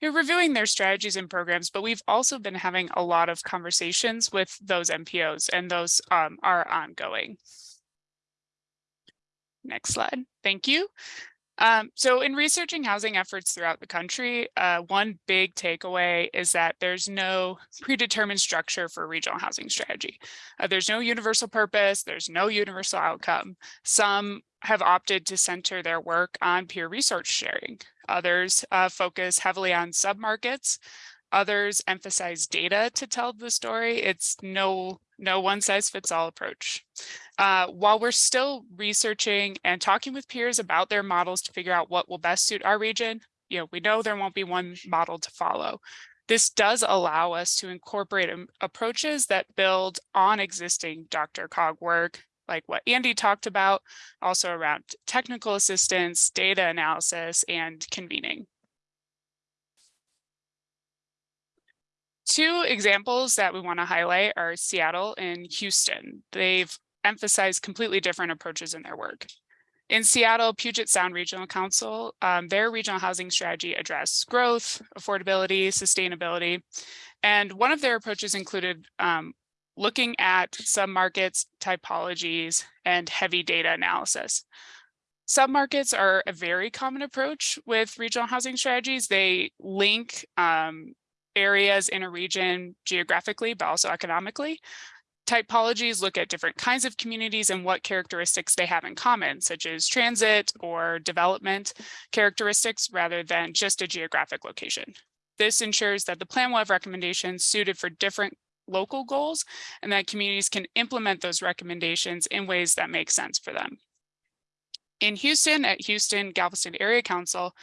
you know, reviewing their strategies and programs, but we've also been having a lot of conversations with those MPOs and those um, are ongoing. Next slide. Thank you. Um, so in researching housing efforts throughout the country, uh, one big takeaway is that there's no predetermined structure for regional housing strategy. Uh, there's no universal purpose, there's no universal outcome. Some have opted to center their work on peer research sharing. Others uh, focus heavily on submarkets. Others emphasize data to tell the story. It's no no one size fits all approach. Uh, while we're still researching and talking with peers about their models to figure out what will best suit our region, you know, we know there won't be one model to follow. This does allow us to incorporate approaches that build on existing DRCOG work, like what Andy talked about, also around technical assistance, data analysis, and convening. Two examples that we want to highlight are Seattle and Houston. They've emphasized completely different approaches in their work. In Seattle, Puget Sound Regional Council, um, their regional housing strategy addressed growth, affordability, sustainability, and one of their approaches included um, looking at submarkets, typologies, and heavy data analysis. Submarkets are a very common approach with regional housing strategies. They link um, areas in a region geographically, but also economically. Typologies look at different kinds of communities and what characteristics they have in common, such as transit or development characteristics rather than just a geographic location. This ensures that the plan will have recommendations suited for different local goals and that communities can implement those recommendations in ways that make sense for them. In Houston, at Houston Galveston Area Council,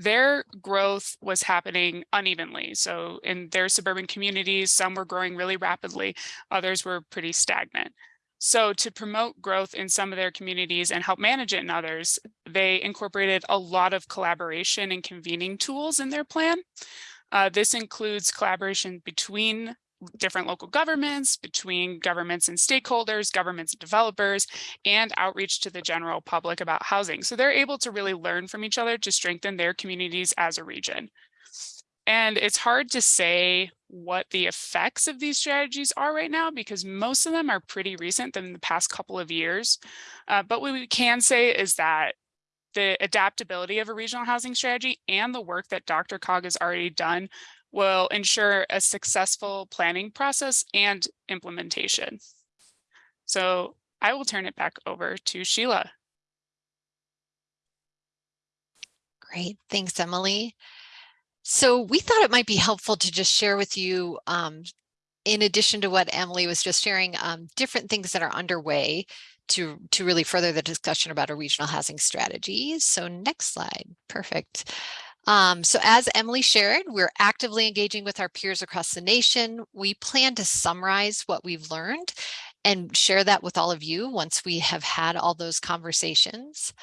their growth was happening unevenly. So in their suburban communities, some were growing really rapidly, others were pretty stagnant. So to promote growth in some of their communities and help manage it in others, they incorporated a lot of collaboration and convening tools in their plan. Uh, this includes collaboration between different local governments, between governments and stakeholders, governments and developers, and outreach to the general public about housing. So they're able to really learn from each other to strengthen their communities as a region. And it's hard to say what the effects of these strategies are right now because most of them are pretty recent than the past couple of years. Uh, but what we can say is that the adaptability of a regional housing strategy and the work that DRCOG has already done will ensure a successful planning process and implementation. So I will turn it back over to Sheila. Great, thanks, Emily. So we thought it might be helpful to just share with you, um, in addition to what Emily was just sharing, um, different things that are underway to, to really further the discussion about a regional housing strategy. So next slide, perfect. Um, so as Emily shared, we're actively engaging with our peers across the nation. We plan to summarize what we've learned and share that with all of you once we have had all those conversations.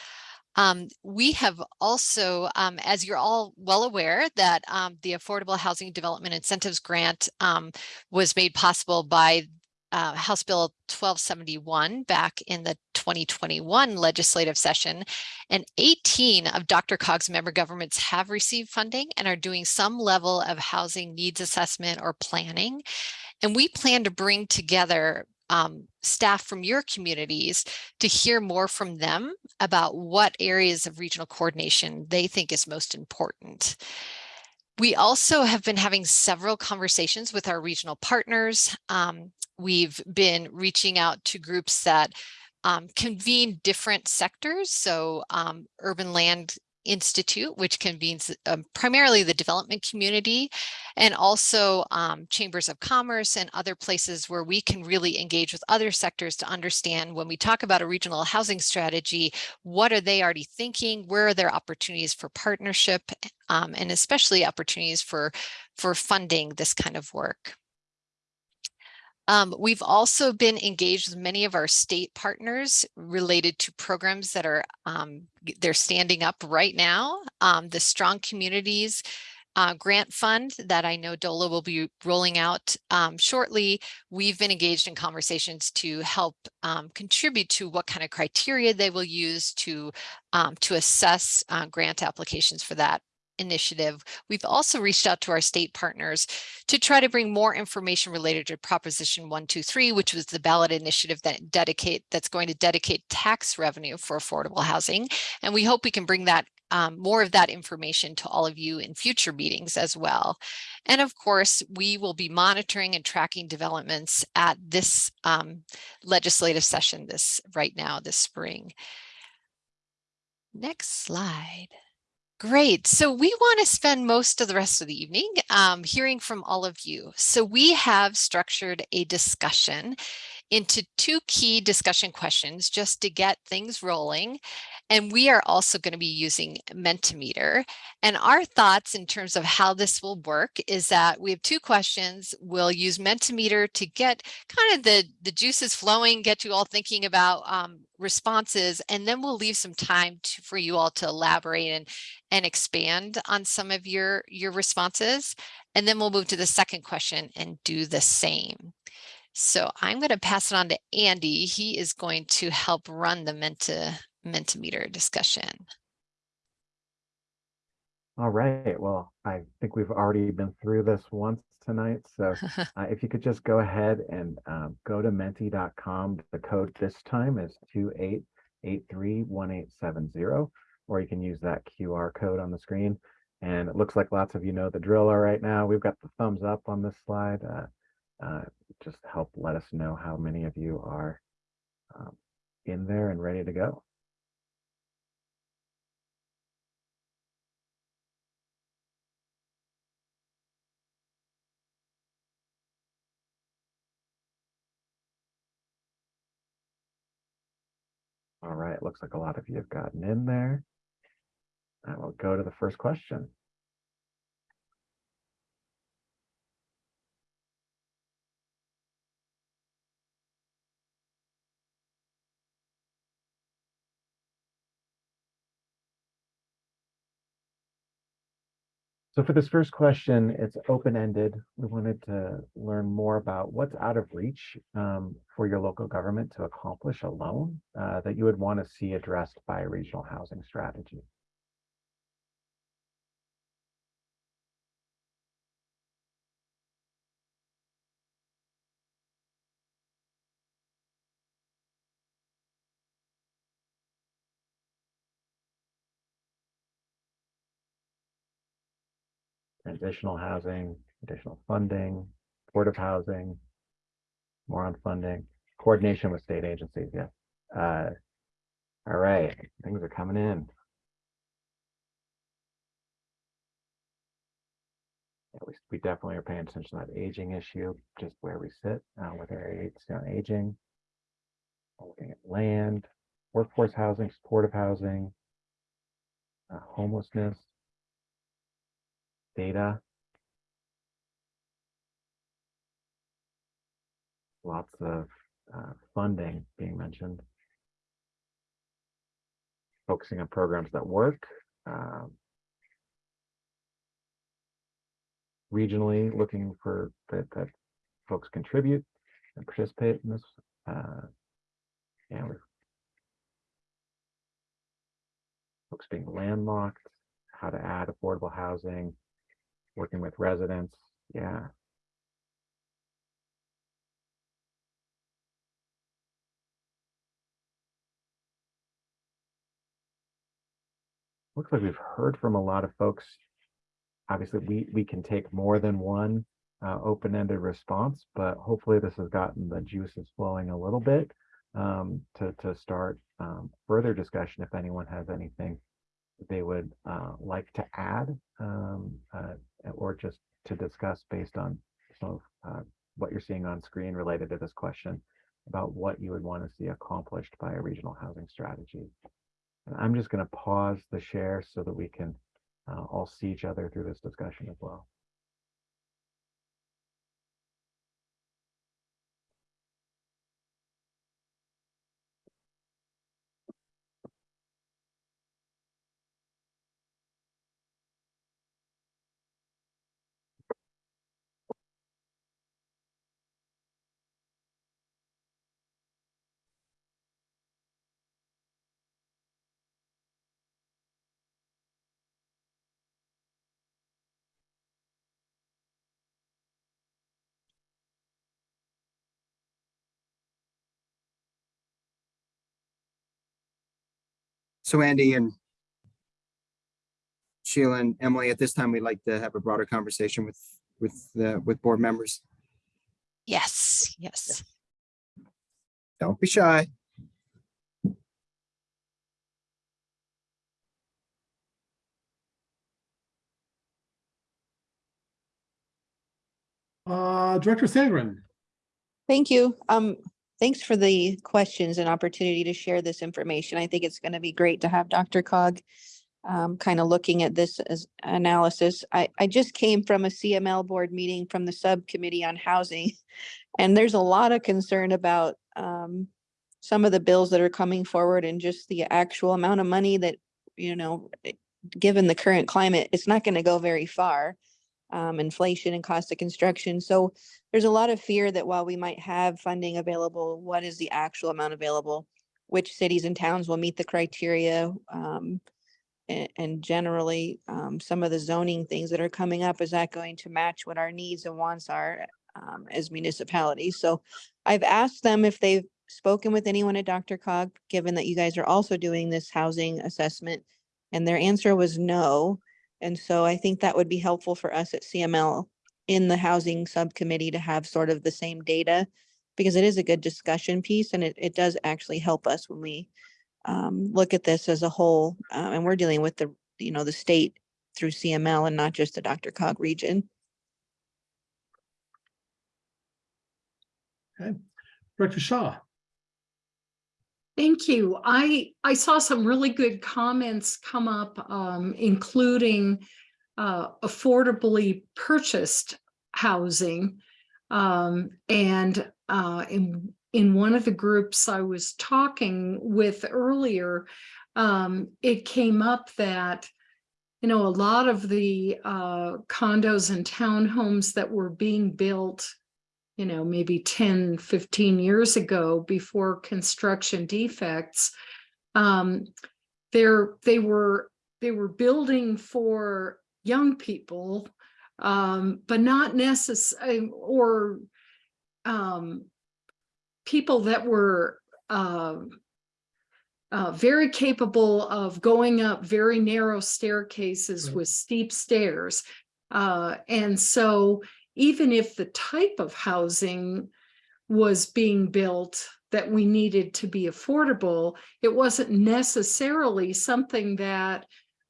Um, we have also, um, as you're all well aware, that um, the Affordable Housing Development Incentives Grant um, was made possible by uh, House Bill 1271 back in the 2021 legislative session. And 18 of DRCOG's member governments have received funding and are doing some level of housing needs assessment or planning. And we plan to bring together um, staff from your communities to hear more from them about what areas of regional coordination they think is most important. We also have been having several conversations with our regional partners. Um, we've been reaching out to groups that um, convene different sectors. So um, urban land Institute, which convenes um, primarily the development community and also um, chambers of commerce and other places where we can really engage with other sectors to understand when we talk about a regional housing strategy, what are they already thinking? Where are their opportunities for partnership um, and especially opportunities for, for funding this kind of work? Um, we've also been engaged with many of our state partners related to programs that are um, they're standing up right now. Um, the Strong Communities uh, grant fund that I know DOLA will be rolling out um, shortly. We've been engaged in conversations to help um, contribute to what kind of criteria they will use to um, to assess uh, grant applications for that initiative, we've also reached out to our state partners to try to bring more information related to Proposition 123, which was the ballot initiative that dedicate that's going to dedicate tax revenue for affordable housing. And we hope we can bring that um, more of that information to all of you in future meetings as well. And of course, we will be monitoring and tracking developments at this um, legislative session this right now this spring. Next slide. Great. So we want to spend most of the rest of the evening um, hearing from all of you. So we have structured a discussion into two key discussion questions just to get things rolling. And we are also going to be using Mentimeter. And our thoughts in terms of how this will work is that we have two questions. We'll use Mentimeter to get kind of the, the juices flowing, get you all thinking about um, responses, and then we'll leave some time to, for you all to elaborate and, and expand on some of your, your responses. And then we'll move to the second question and do the same. So I'm going to pass it on to Andy. He is going to help run the Menta, Mentimeter discussion. All right. Well, I think we've already been through this once tonight. So *laughs* uh, if you could just go ahead and um, go to menti.com. The code this time is 28831870, or you can use that QR code on the screen. And it looks like lots of you know the drill right now. We've got the thumbs up on this slide. Uh, uh, just help let us know how many of you are um, in there and ready to go. All right, looks like a lot of you have gotten in there. I will go to the first question. So for this first question, it's open-ended. We wanted to learn more about what's out of reach um, for your local government to accomplish alone uh, that you would want to see addressed by a regional housing strategy. Transitional housing, additional funding, supportive housing, more on funding, coordination with state agencies, yeah. Uh, all right, things are coming in. Yeah, we, we definitely are paying attention to that aging issue, just where we sit, uh, with our aging. Looking at land, workforce housing, supportive housing, uh, homelessness, data. Lots of uh, funding being mentioned. Focusing on programs that work. um, Regionally, looking for that, that folks contribute and participate in this. uh, with folks being landlocked, how to add affordable housing, working with residents, yeah. Looks like we've heard from a lot of folks. Obviously, we, we can take more than one uh, open-ended response, but hopefully this has gotten the juices flowing a little bit um, to, to start um, further discussion if anyone has anything they would uh, like to add um, uh, or just to discuss based on some of uh, what you're seeing on screen related to this question about what you would want to see accomplished by a regional housing strategy. And I'm just going to pause the share so that we can uh, all see each other through this discussion as well. So Andy and Sheila and Emily, at this time, we'd like to have a broader conversation with, with, the with board members. Yes, yes. Don't be shy. Uh, Director Sandgren. Thank you. Um, thanks for the questions and opportunity to share this information. I think it's going to be great to have DRCOG um, kind of looking at this as analysis. I, I just came from a CML board meeting from the subcommittee on housing. *laughs* And there's a lot of concern about um, some of the bills that are coming forward and just the actual amount of money that, you know, eh, given the current climate, it's not going to go very far. Um, inflation and cost of construction. So there's a lot of fear that while we might have funding available, what is the actual amount available? Which cities and towns will meet the criteria? Um, a- and, generally, um, some of the zoning things that are coming up, is that going to match what our needs and wants are um, as municipalities? So I've asked them if they've spoken with anyone at DRCOG, given that you guys are also doing this housing assessment. And their answer was no. And so I think that would be helpful for us at CML in the housing subcommittee to have sort of the same data because it is a good discussion piece and it, it does actually help us when we um, look at this as a whole. Uh, and we're dealing with the, you know, the state through CML and not just the DRCOG region. Okay. Director Shaw. Thank you. I, I saw some really good comments come up, um, including uh, affordably purchased housing. Um, and uh, in, in one of the groups I was talking with earlier, um, it came up that, you know, a lot of the uh, condos and townhomes that were being built you know, maybe 10, 15 years ago before construction defects. Um, they're, they were, they were building for young people, um, but not necessarily, or um, people that were uh, uh, very capable of going up very narrow staircases Right. with steep stairs. Uh, and so even if the type of housing was being built that we needed to be affordable, it wasn't necessarily something that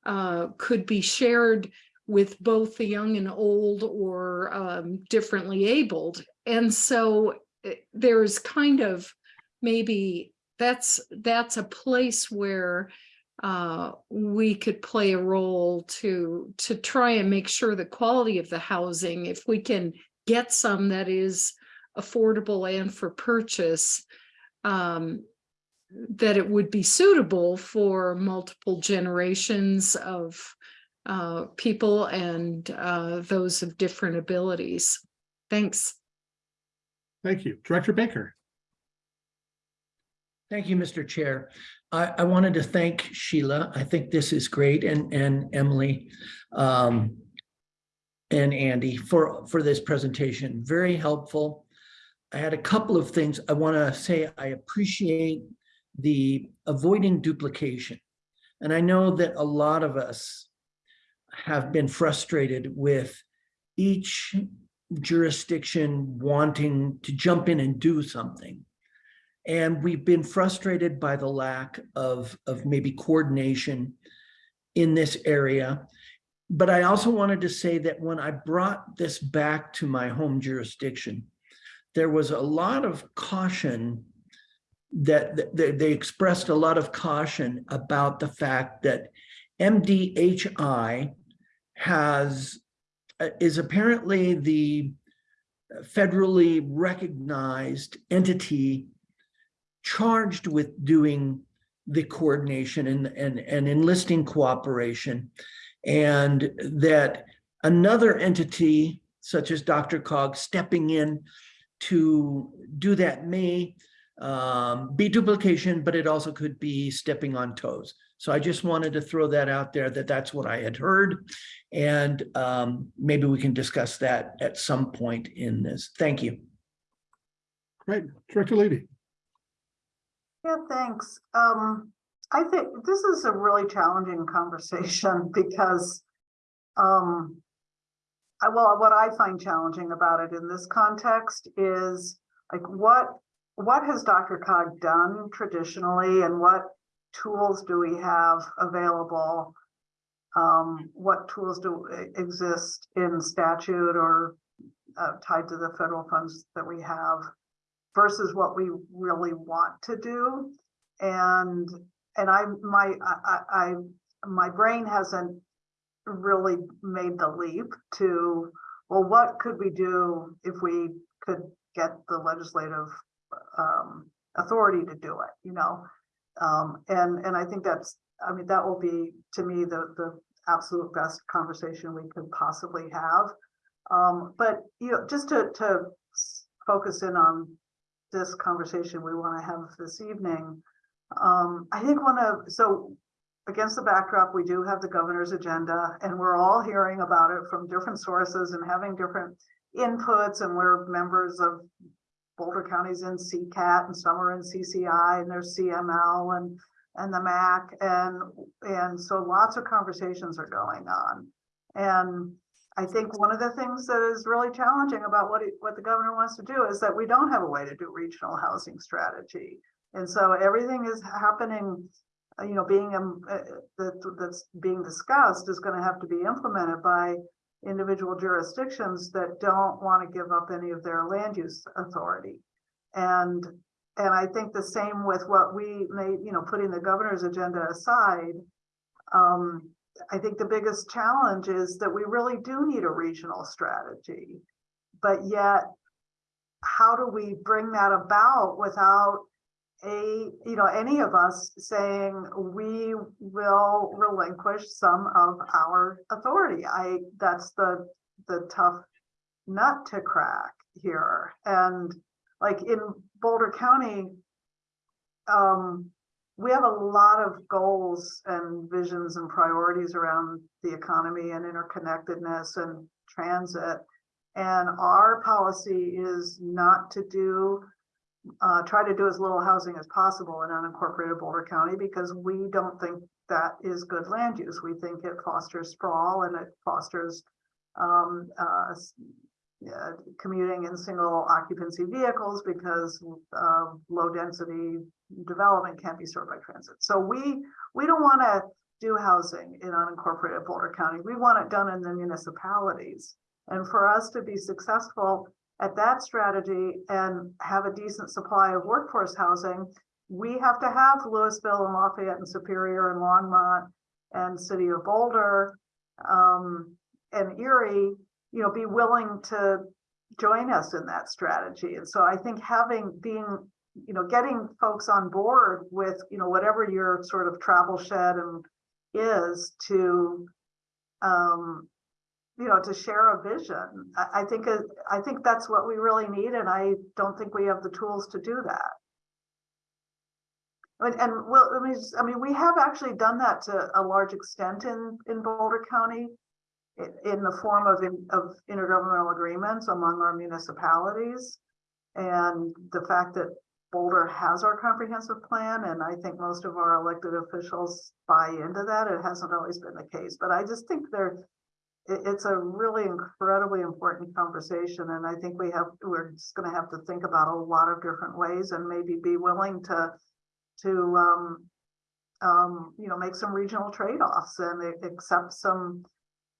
uh, could be shared with both the young and old or um, differently abled. And so eh, there's kind of maybe that's that's a place where uh, we could play a role to to try and make sure the quality of the housing, if we can get some that is affordable and for purchase, um, that it would be suitable for multiple generations of uh, people and uh, those of different abilities. Thanks. Thank you. Director Baker. Thank you, Mr. Chair. I, I wanted to thank Sheila. I think this is great and, and Emily um, and Andy for, for this presentation. Very helpful. I had a couple of things I want to say. I appreciate the avoiding duplication. And I know that a lot of us have been frustrated with each jurisdiction wanting to jump in and do something. And we've been frustrated by the lack of, of maybe coordination in this area. But I also wanted to say that when I brought this back to my home jurisdiction, there was a lot of caution that, that they expressed a lot of caution about the fact that MDHI has uh, is apparently the federally recognized entity charged with doing the coordination and, and, and enlisting cooperation. And that another entity such as DRCOG stepping in to do that may um, be duplication, but it also could be stepping on toes. So I just wanted to throw that out there that that's what I had heard. And um, maybe we can discuss that at some point in this. Thank you. Great. Director Levy. Yeah, thanks. Um, I think this is a really challenging conversation *laughs* because um, I, well, what I find challenging about it in this context is like what what has DRCOG done traditionally and what tools do we have available? Um, what tools do exist in statute or uh, tied to the federal funds that we have versus what we really want to do? And and I my I, I my brain hasn't really made the leap to well, what could we do if we could get the legislative um, authority to do it, you know? Um, and, and I think that's, I mean, that will be, to me, the, the absolute best conversation we could possibly have. Um, but, you know, just to, to focus in on this conversation we want to have this evening, um, I think one of, so against the backdrop, we do have the governor's agenda and we're all hearing about it from different sources and having different inputs and we're members of Boulder County's in CCAT and some are in CCI and there's CML and and the MAC and and so lots of conversations are going on. And I think one of the things that is really challenging about what it, what the governor wants to do is that we don't have a way to do regional housing strategy. And so everything is happening, you know, being um, uh, that that's being discussed is going to have to be implemented by individual jurisdictions that don't want to give up any of their land use authority. And and I think the same with what we may, you know, putting the governor's agenda aside. Um, I think the biggest challenge is that we really do need a regional strategy, but yet how do we bring that about without a, you know, any of us saying we will relinquish some of our authority. I, that's the, the tough nut to crack here. And like in Boulder County, um, we have a lot of goals and visions and priorities around the economy and interconnectedness and transit. And our policy is not to do uh, try to do as little housing as possible in unincorporated Boulder County because we don't think that is good land use. We think it fosters sprawl and it fosters um, uh, uh, commuting in single occupancy vehicles because uh, low density development can't be served by transit. So we, we don't want to do housing in unincorporated Boulder County. We want it done in the municipalities. And for us to be successful at that strategy and have a decent supply of workforce housing, we have to have Louisville and Lafayette and Superior and Longmont and City of Boulder um, and Erie, you know, be willing to join us in that strategy. And so I think having, being, you know, getting folks on board with, you know, whatever your sort of travel shed and is to, um, you know, to share a vision. I, I think, it- I think that's what we really need, and I don't think we have the tools to do that. And, and well, I mean, I mean, we have actually done that to a large extent in, in Boulder County in the form of, in- of intergovernmental agreements among our municipalities. And the fact that Boulder has our comprehensive plan, and I think most of our elected officials buy into that. It hasn't always been the case, but I just think there, it, it's a really incredibly important conversation, and I think we have, we're just gonna have to think about a lot of different ways and maybe be willing to, to, um, um, you know, make some regional trade-offs and accept some,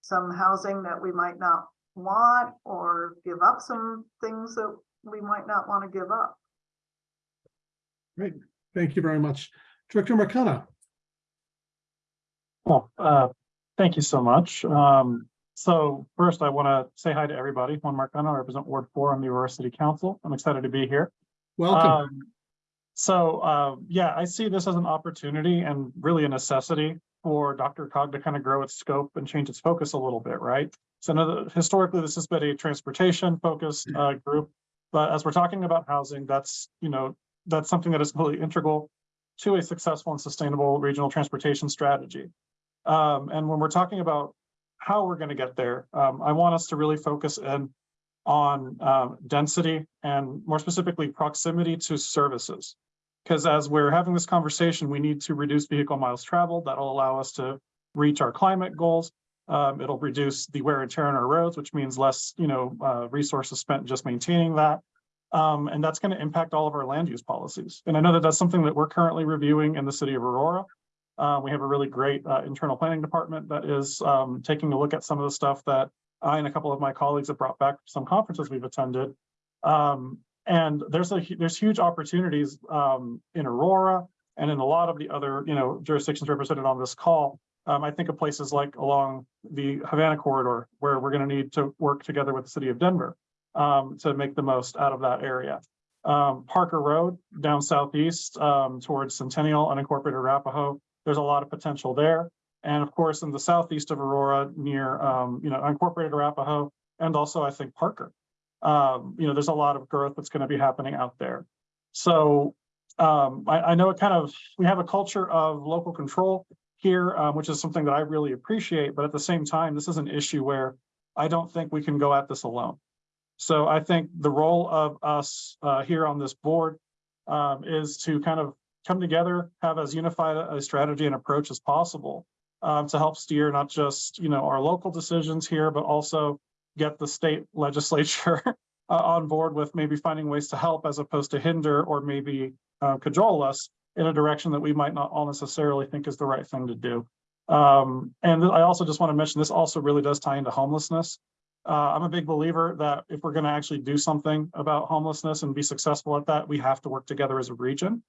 some housing that we might not want, or give up some things that we might not want to give up. Great, thank you very much. Director Marcano. Well, uh, thank you so much. Um, so first I want to say hi to everybody. Juan Marcano, I represent Ward Four on the Aurora City Council. I'm excited to be here. Welcome. Um, so, uh, yeah, I see this as an opportunity and really a necessity for DRCOG to kind of grow its scope and change its focus a little bit, right? So historically, this has been a transportation focused, uh, group. But as we're talking about housing, that's, you know, that's something that is really integral to a successful and sustainable regional transportation strategy. Um, and when we're talking about how we're going to get there, um, I want us to really focus in on um, density and more specifically proximity to services. Because as we're having this conversation, we need to reduce vehicle miles traveled. That'll allow us to reach our climate goals. Um, it'll reduce the wear and tear on our roads, which means less, you know, uh, resources spent just maintaining that. Um, and that's going to impact all of our land use policies. And I know that that's something that we're currently reviewing in the city of Aurora. Uh, we have a really great uh, internal planning department that is um, taking a look at some of the stuff that I and a couple of my colleagues have brought back from some conferences we've attended. Um, and there's a there's huge opportunities um, in Aurora and in a lot of the other you know jurisdictions represented on this call. Um, I think of places like along the Havana corridor where we're going to need to work together with the city of Denver um, to make the most out of that area. Um, Parker Road down southeast um, towards Centennial unincorporated Arapahoe. There's a lot of potential there. And of course, in the southeast of Aurora near, um, you know, unincorporated Arapahoe and also I think Parker. Um, you know, there's a lot of growth that's going to be happening out there. So um, I, I know it kind of, we have a culture of local control here, um, which is something that I really appreciate. But at the same time, this is an issue where I don't think we can go at this alone. So I think the role of us uh, here on this board um, is to kind of come together, have as unified a strategy and approach as possible um, to help steer not just, you know, our local decisions here, but also get the state *laughs* legislature uh, on board with maybe finding ways to help as opposed to hinder or maybe uh, cajole us in a direction that we might not all necessarily think is the right thing to do. Um, and I also just want to mention this also really does tie into homelessness. Uh, I'm a big believer that if we're going to actually do something about homelessness and be successful at that, we have to work together as a region.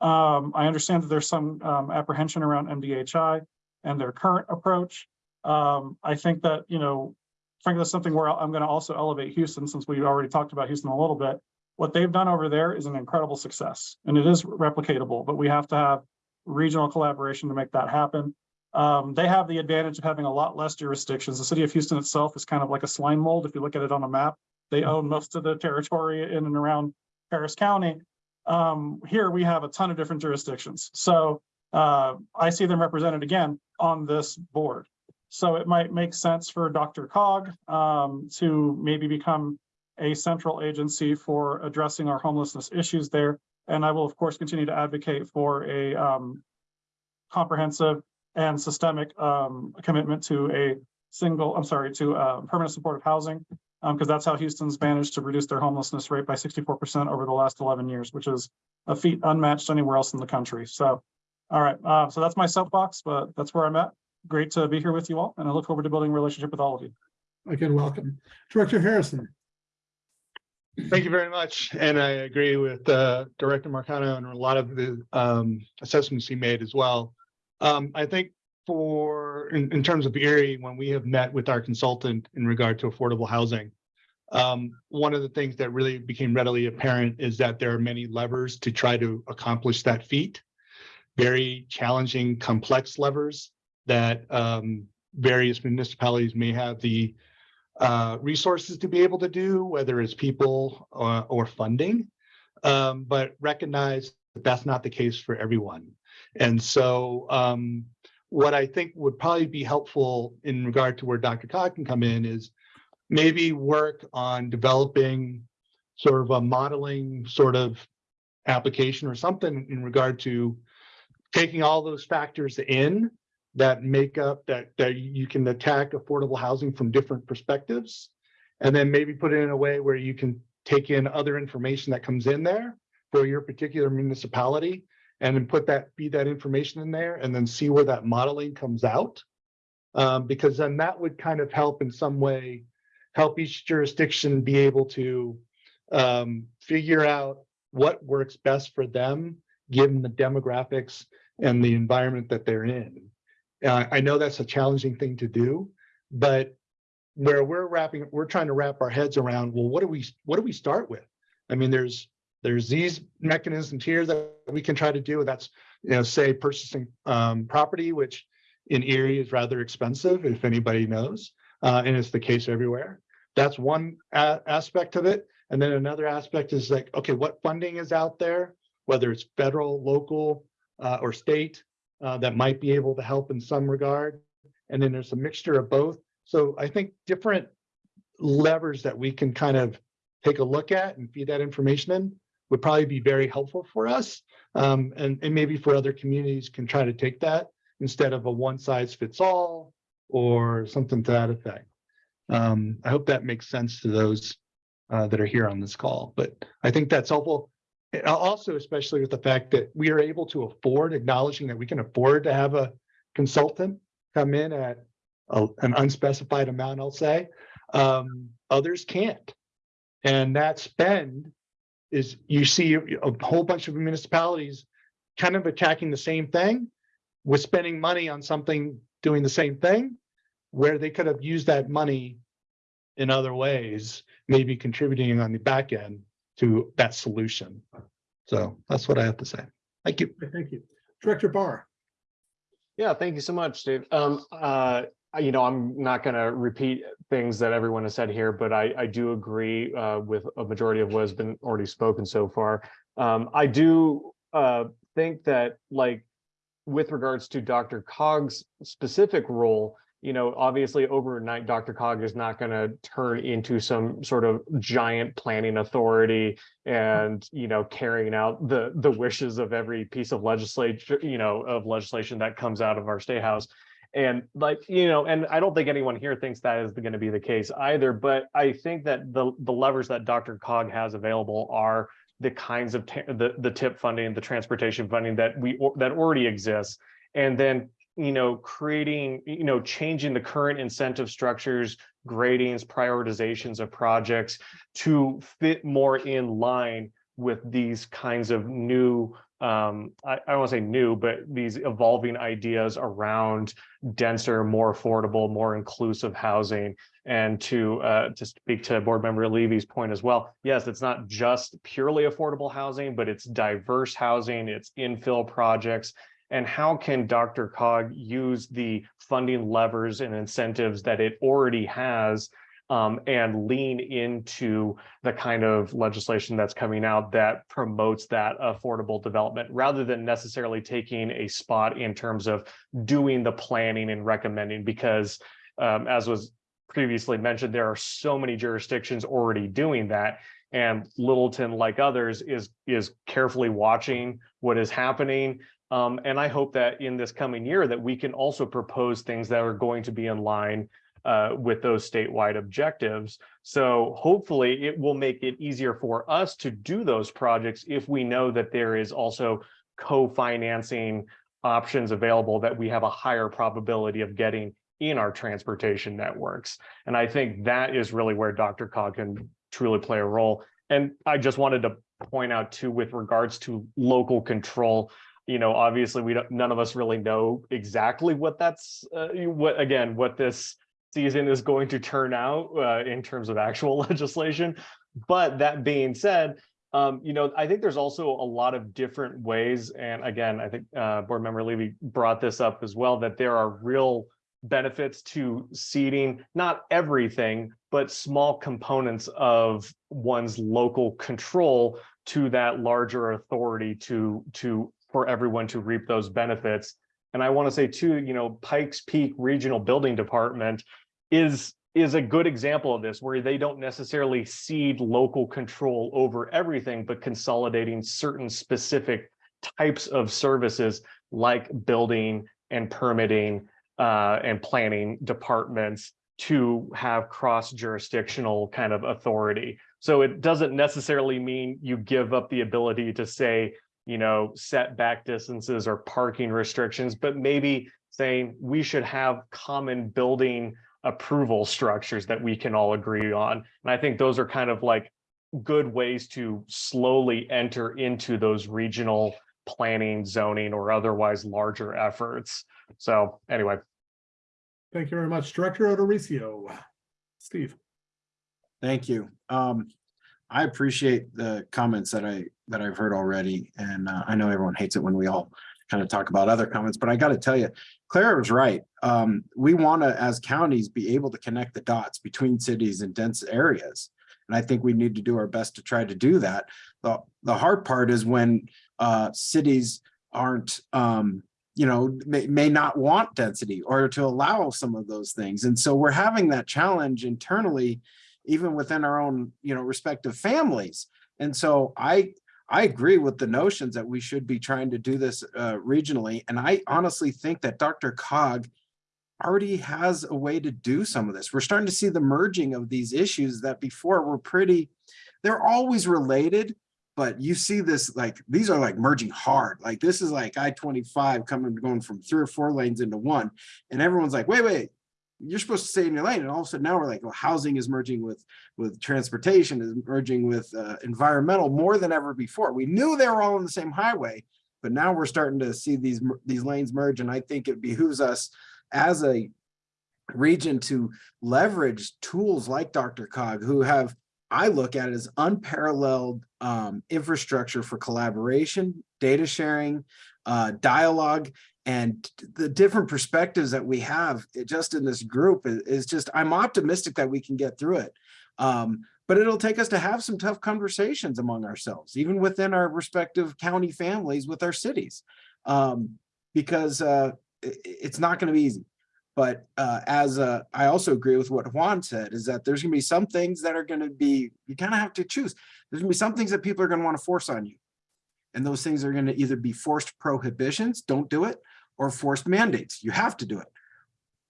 Um, I understand that there's some um, apprehension around MDHI and their current approach. Um, I think that, you know, frankly, that's something where I'm going to also elevate Houston since we've already talked about Houston a little bit. What they've done over there is an incredible success and it is replicatable, but we have to have regional collaboration to make that happen. Um, they have the advantage of having a lot less jurisdictions. The city of Houston itself is kind of like a slime mold. If you look at it on a map, they own most of the territory in and around Harris County. Um, here we have a ton of different jurisdictions. So uh, I see them represented again on this board. So it might make sense for DRCOG um, to maybe become a central agency for addressing our homelessness issues there. And I will, of course, continue to advocate for a um, comprehensive and systemic um, commitment to a single, I'm sorry, to uh, permanent supportive housing. Um, because that's how Houston's managed to reduce their homelessness rate by sixty-four percent over the last eleven years, which is a feat unmatched anywhere else in the country. So, all right, uh, so that's my soapbox, but that's where I'm at. Great to be here with you all, and I look forward to building a relationship with all of you. Again, welcome. Director Harrison. Thank you very much. And I agree with uh, Director Marcano and a lot of the um, assessments he made as well. Um, I think for, in, in terms of Erie, when we have met with our consultant in regard to affordable housing, um, one of the things that really became readily apparent is that there are many levers to try to accomplish that feat. Very challenging, complex levers that um, various municipalities may have the uh, resources to be able to do, whether it's people or, or funding. Um, but recognize that that's not the case for everyone. And so um, what I think would probably be helpful in regard to where DRCOG can come in is maybe work on developing sort of a modeling sort of application or something in regard to taking all those factors in that make up that that you can attack affordable housing from different perspectives. And then maybe put it in a way where you can take in other information that comes in there for your particular municipality and then put that feed that information in there and then see where that modeling comes out. Um, because then that would kind of help in some way help each jurisdiction be able to um, figure out what works best for them given the demographics and the environment that they're in uh, I know that's a challenging thing to do, but where we're wrapping, we're trying to wrap our heads around, well, what do we, what do we start with? I mean, there's, there's these mechanisms here that we can try to do. That's, you know, say purchasing um, property, which in Erie is rather expensive, if anybody knows, uh, and it's the case everywhere. That's one aspect of it. And then another aspect is like, okay, what funding is out there, whether it's federal, local, uh, or state, uh, that might be able to help in some regard. And then there's a mixture of both. So I think different levers that we can kind of take a look at and feed that information in would probably be very helpful for us. Um, and, and maybe for other communities can try to take that instead of a one size fits all or something to that effect. Um, I hope that makes sense to those uh, that are here on this call, but I think that's helpful. Also, especially with the fact that we are able to afford, acknowledging that we can afford to have a consultant come in at a, an unspecified amount, I'll say. Um, others can't. And that spend is, you see a whole bunch of municipalities kind of attacking the same thing with spending money on something doing the same thing, where they could have used that money in other ways, maybe contributing on the back end to that solution. So that's what I have to say. Thank you. Thank you. Director Barr. Yeah, thank you so much, Dave. Um, uh, you know, I'm not going to repeat things that everyone has said here, but I, I do agree uh, with a majority of what has been already spoken so far. Um, I do uh, think that, like, with regards to DRCOG's specific role, you know, obviously overnight, DRCOG is not going to turn into some sort of giant planning authority and, you know, carrying out the the wishes of every piece of legislature, you know, of legislation that comes out of our state house. And like, you know, and I don't think anyone here thinks that is going to be the case either. But I think that the the levers that DRCOG has available are the kinds of the the tip funding, the transportation funding that we that already exists, and then you know, creating, you know, changing the current incentive structures, gradings, prioritizations of projects to fit more in line with these kinds of new, um, I, I don't want to say new, but these evolving ideas around denser, more affordable, more inclusive housing. And to uh, to speak to board member Levy's point as well, yes, it's not just purely affordable housing, but it's diverse housing, it's infill projects, and how can DRCOG use the funding levers and incentives that it already has um, and lean into the kind of legislation that's coming out that promotes that affordable development rather than necessarily taking a spot in terms of doing the planning and recommending because um, as was previously mentioned, there are so many jurisdictions already doing that and Littleton, like others, is is carefully watching what is happening, um, and I hope that in this coming year that we can also propose things that are going to be in line uh, with those statewide objectives. So hopefully it will make it easier for us to do those projects if we know that there is also co-financing options available that we have a higher probability of getting in our transportation networks. And I think that is really where DRCOG can truly play a role. And I just wanted to point out too, with regards to local control, you know, obviously we don't, none of us really know exactly what that's, uh, what, again, what this season is going to turn out uh, in terms of actual *laughs* legislation. But that being said, um, you know, I think there's also a lot of different ways. And again, I think uh, board member Levy brought this up as well, that there are real benefits to ceding, not everything, but small components of one's local control to that larger authority to, to, for everyone to reap those benefits. And I want to say too, you know, Pikes Peak Regional Building Department is is a good example of this where they don't necessarily cede local control over everything, but consolidating certain specific types of services like building and permitting uh, and planning departments to have cross jurisdictional kind of authority. So it doesn't necessarily mean you give up the ability to say, you know, setback distances or parking restrictions, but maybe saying we should have common building approval structures that we can all agree on. And I think those are kind of like good ways to slowly enter into those regional planning, zoning, or otherwise larger efforts. So anyway. Thank you very much. Director O'Dorisio. Steve. Thank you. Um, I appreciate the comments that I, that I've heard already, and uh, I know everyone hates it when we all kind of talk about other comments, but I got to tell you, Clara was right. Um, we want to, as counties, be able to connect the dots between cities and dense areas. And I think we need to do our best to try to do that. The, the hard part is when uh, cities aren't, um, you know, may, may not want density or to allow some of those things. And so we're having that challenge internally, even within our own, you know, respective families. And so I, I agree with the notions that we should be trying to do this uh, regionally. And I honestly think that DRCOG already has a way to do some of this. We're starting to see the merging of these issues that before were pretty, they're always related, but you see this like, these are like merging hard. Like this is like I-25 coming, going from three or four lanes into one. And everyone's like, wait, wait, you're supposed to stay in your lane. And all of a sudden now we're like, well, housing is merging with, with transportation is merging with uh, environmental more than ever before. We knew they were all on the same highway, but now we're starting to see these, these lanes merge. And I think it behooves us as a region to leverage tools like DRCOG, who have, I look at it as unparalleled um, infrastructure for collaboration, data sharing, uh, dialogue, and the different perspectives that we have just in this group is, is just, I'm optimistic that we can get through it. Um, but it'll take us to have some tough conversations among ourselves, even within our respective county families with our cities, um, because uh, it, it's not going to be easy. But uh, as uh, I also agree with what Juan said, is that there's going to be some things that are going to be, you kind of have to choose. There's going to be some things that people are going to want to force on you. And those things are going to either be forced prohibitions, don't do it, or forced mandates, you have to do it.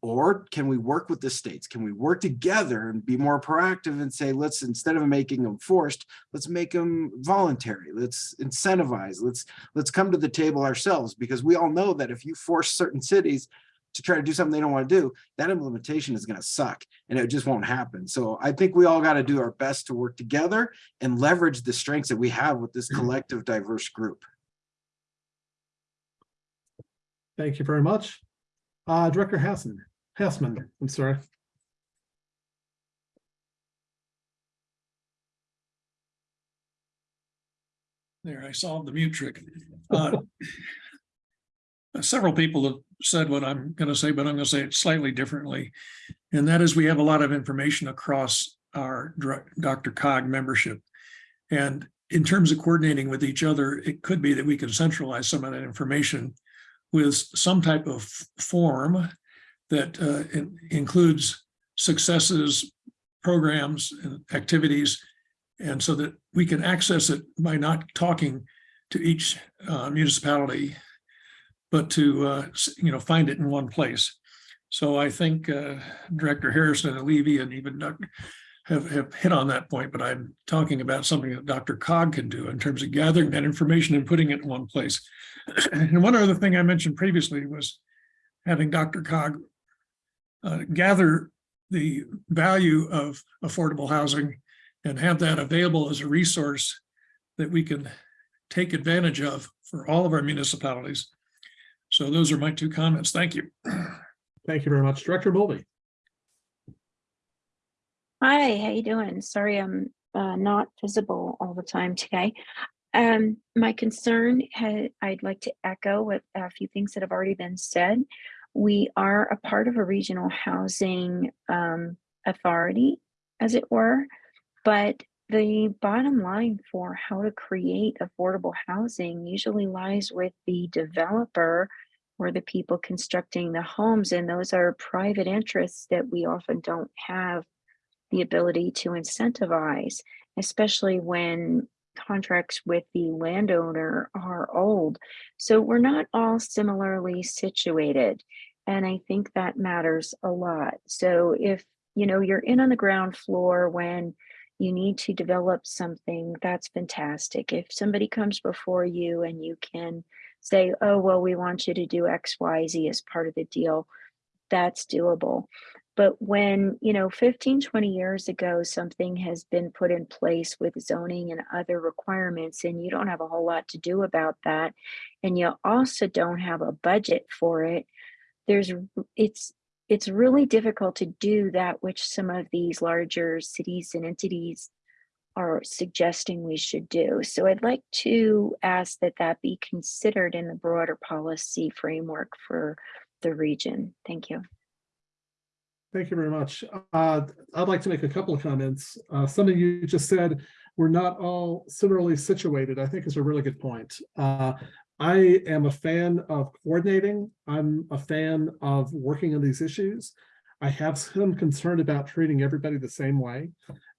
Or can we work with the states? Can we work together and be more proactive and say, let's, instead of making them forced, let's make them voluntary. Let's incentivize. Let's, let's come to the table ourselves because we all know that if you force certain cities to try to do something they don't want to do, that implementation is going to suck and it just won't happen. So I think we all got to do our best to work together and leverage the strengths that we have with this mm-hmm. collective diverse group. Thank you very much. Uh, Director Hassan, Hassman, I'm sorry. There, I solved the mute trick. Uh, Several people have said what I'm going to say, but I'm going to say it slightly differently. And that is we have a lot of information across our DRCOG membership. And in terms of coordinating with each other, it could be that we can centralize some of that information with some type of form that uh, includes successes, programs, and activities, and so that we can access it by not talking to each uh, municipality, but to uh, you know find it in one place. So I think uh, Director Harrison and Levy and even Dr. have, have hit on that point, but I'm talking about something that DRCOG can do in terms of gathering that information and putting it in one place. *clears throat* And one other thing I mentioned previously was having DRCOG uh, gather the value of affordable housing and have that available as a resource that we can take advantage of for all of our municipalities. So those are my two comments. Thank you. *clears throat* Thank you very much. Director Mulvey. Hi, how you doing? Sorry, I'm uh, not visible all the time today. Um, my concern, I'd like to echo what a few things that have already been said. We are a part of a regional housing um, authority, as it were, but the bottom line for how to create affordable housing usually lies with the developer or the people constructing the homes, and those are private interests that we often don't have the ability to incentivize, especially when contracts with the landowner are old. So we're not all similarly situated. And I think that matters a lot. So if, you know, you're in on the ground floor when you need to develop something, that's fantastic. If somebody comes before you and you can say, oh, well, we want you to do X, Y, Z as part of the deal, that's doable. But when, you know, 15, 20 years ago, something has been put in place with zoning and other requirements, and you don't have a whole lot to do about that, and you also don't have a budget for it, there's, it's, it's really difficult to do that which some of these larger cities and entities are suggesting we should do. So I'd like to ask that that be considered in the broader policy framework for the region. Thank you. Thank you very much. Uh, I'd like to make a couple of comments. Uh, something you just said, we're not all similarly situated, I think is a really good point. Uh, I am a fan of coordinating. I'm a fan of working on these issues. I have some concern about treating everybody the same way.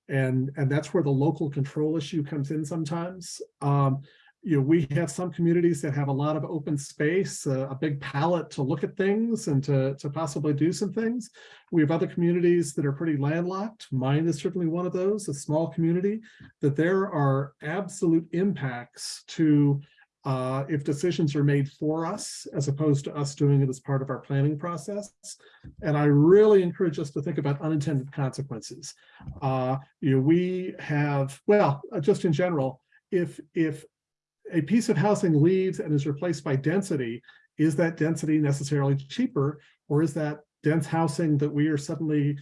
And, and that's where the local control issue comes in sometimes. Um, you know, we have some communities that have a lot of open space, uh, a big palette to look at things and to, to possibly do some things. We have other communities that are pretty landlocked. Mine is certainly one of those, a small community, that there are absolute impacts to uh, if decisions are made for us, as opposed to us doing it as part of our planning process. And I really encourage us to think about unintended consequences. Uh, you know, we have, well, uh, just in general, if, if a piece of housing leaves and is replaced by density, is that density necessarily cheaper? Or is that dense housing that we are suddenly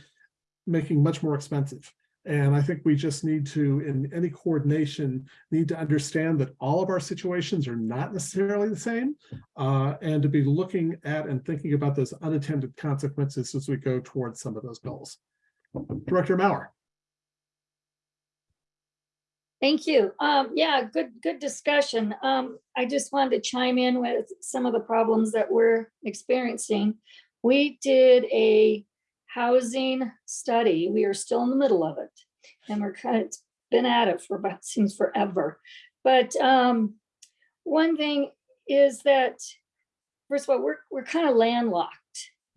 making much more expensive? And I think we just need to, in any coordination, need to understand that all of our situations are not necessarily the same, uh, and to be looking at and thinking about those unintended consequences as we go towards some of those goals. Director Mauer. Thank you. Um, yeah, good, good discussion. Um, I just wanted to chime in with some of the problems that we're experiencing. We did a housing study. We are still in the middle of it. And we're kind of been at it for about *laughs* seems forever. But um, one thing is that, first of all, we're, we're kind of landlocked.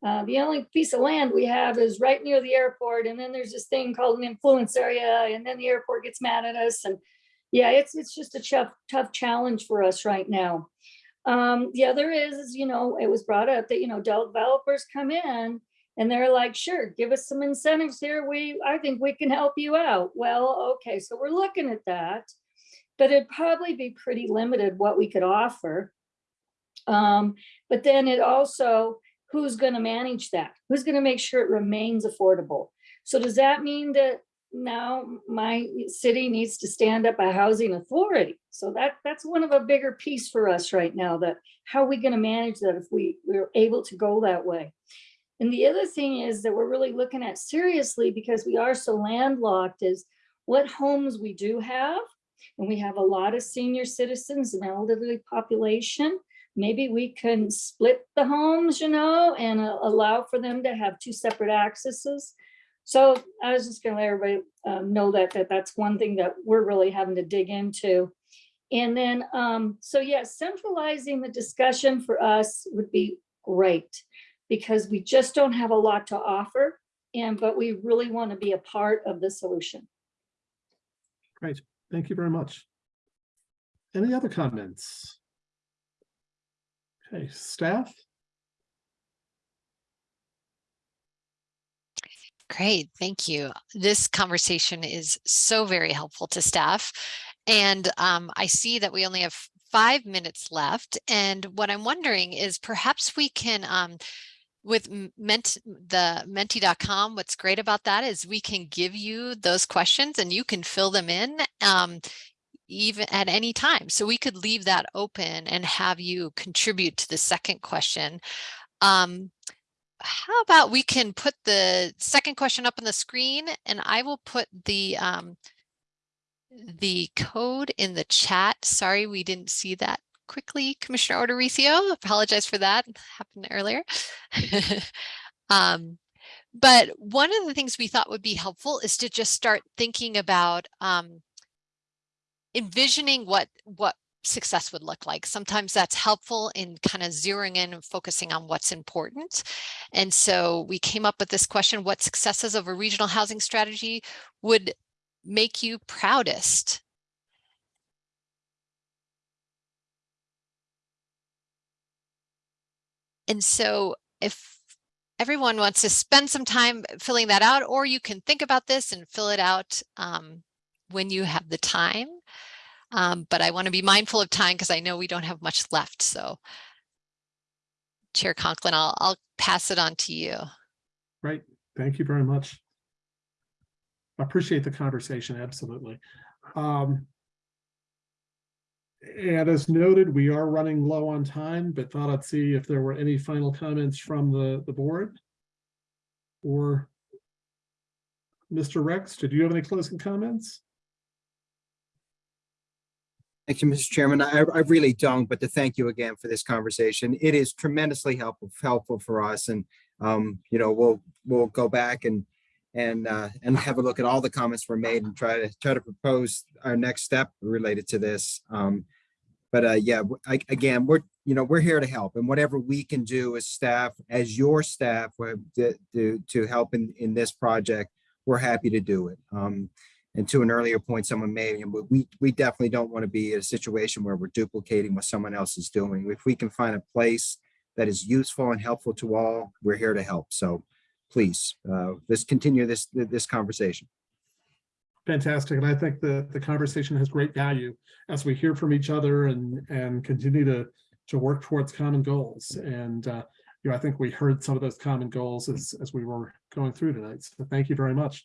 Uh, the only piece of land we have is right near the airport. And then there's this thing called an influence area. And then the airport gets mad at us. And yeah, it's, it's just a tough, tough challenge for us right now. Um, the other is, is, you know, it was brought up that, you know, developers come in and they're like, sure, give us some incentives here. We, I think we can help you out. Well, okay, so we're looking at that, but it'd probably be pretty limited what we could offer. Um, but then it also, who's gonna manage that? Who's gonna make sure it remains affordable? So does that mean that now my city needs to stand up a housing authority? So that that's one of a bigger piece for us right now that how are we gonna manage that if we we're able to go that way? And the other thing is that we're really looking at seriously because we are so landlocked is what homes we do have. And we have a lot of senior citizens and elderly population. Maybe we can split the homes, you know, and uh, allow for them to have two separate accesses. So I was just gonna let everybody um, know that, that that's one thing that we're really having to dig into. And then, um, so yeah, centralizing the discussion for us would be great because we just don't have a lot to offer. And, but we really want to be a part of the solution. Great, thank you very much. Any other comments? Okay, staff? Great, thank you. This conversation is so very helpful to staff. And um, I see that we only have five minutes left. And what I'm wondering is perhaps we can, um, with Ment, the menti.com, what's great about that is we can give you those questions and you can fill them in um, even at any time. So we could leave that open and have you contribute to the second question. Um, how about we can put the second question up on the screen and I will put the um, the code in the chat. Sorry, we didn't see that quickly, Commissioner O'Dorisio. Apologize for that. Happened earlier. *laughs* um, but one of the things we thought would be helpful is to just start thinking about um, envisioning what what success would look like. Sometimes that's helpful in kind of zeroing in and focusing on what's important. And so we came up with this question, what successes of a regional housing strategy would make you proudest? And so if everyone wants to spend some time filling that out, or you can think about this and fill it out um, when you have the time. Um, but I want to be mindful of time because I know we don't have much left. So Chair Conklin, I'll, I'll pass it on to you. Right, thank you very much. I Appreciate the conversation, absolutely. Um, And as noted, we are running low on time, but thought I'd see if there were any final comments from the, the board. Or Mr. Rex, did you have any closing comments? Thank you, Mr. Chairman. I, I really don't, but to thank you again for this conversation. It is tremendously helpful, helpful for us. And, um, you know, we'll, we'll go back and, and, uh, and have a look at all the comments were made and try to, try to propose our next step related to this. Um, but, uh, yeah, I, again, we're, you know, we're here to help and whatever we can do as staff, as your staff, uh, to, to, to help in, in this project, we're happy to do it. Um, and to an earlier point someone made, we, we definitely don't want to be in a situation where we're duplicating what someone else is doing. If we can find a place that is useful and helpful to all, we're here to help. So please, uh, let's continue this, this conversation. Fantastic, and I think the, the conversation has great value as we hear from each other and, and continue to, to work towards common goals. And, uh, you know, I think we heard some of those common goals as, as we were going through tonight. So thank you very much.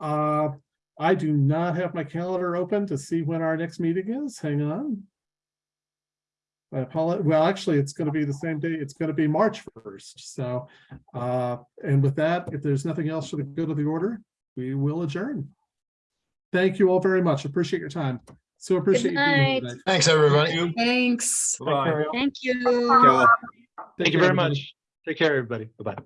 Uh, I do not have my calendar open to see when our next meeting is. Hang on. I apologize. Well, actually, it's going to be the same day. It's going to be March 1st. So, uh, and with that, if there's nothing else for the good of the order, we will adjourn. Thank you all very much. Appreciate your time. So appreciate you being here night. today. Thanks, everybody. Thanks. Bye. Thank you. Thank you. Thank you very much. Take care, everybody. Bye-bye.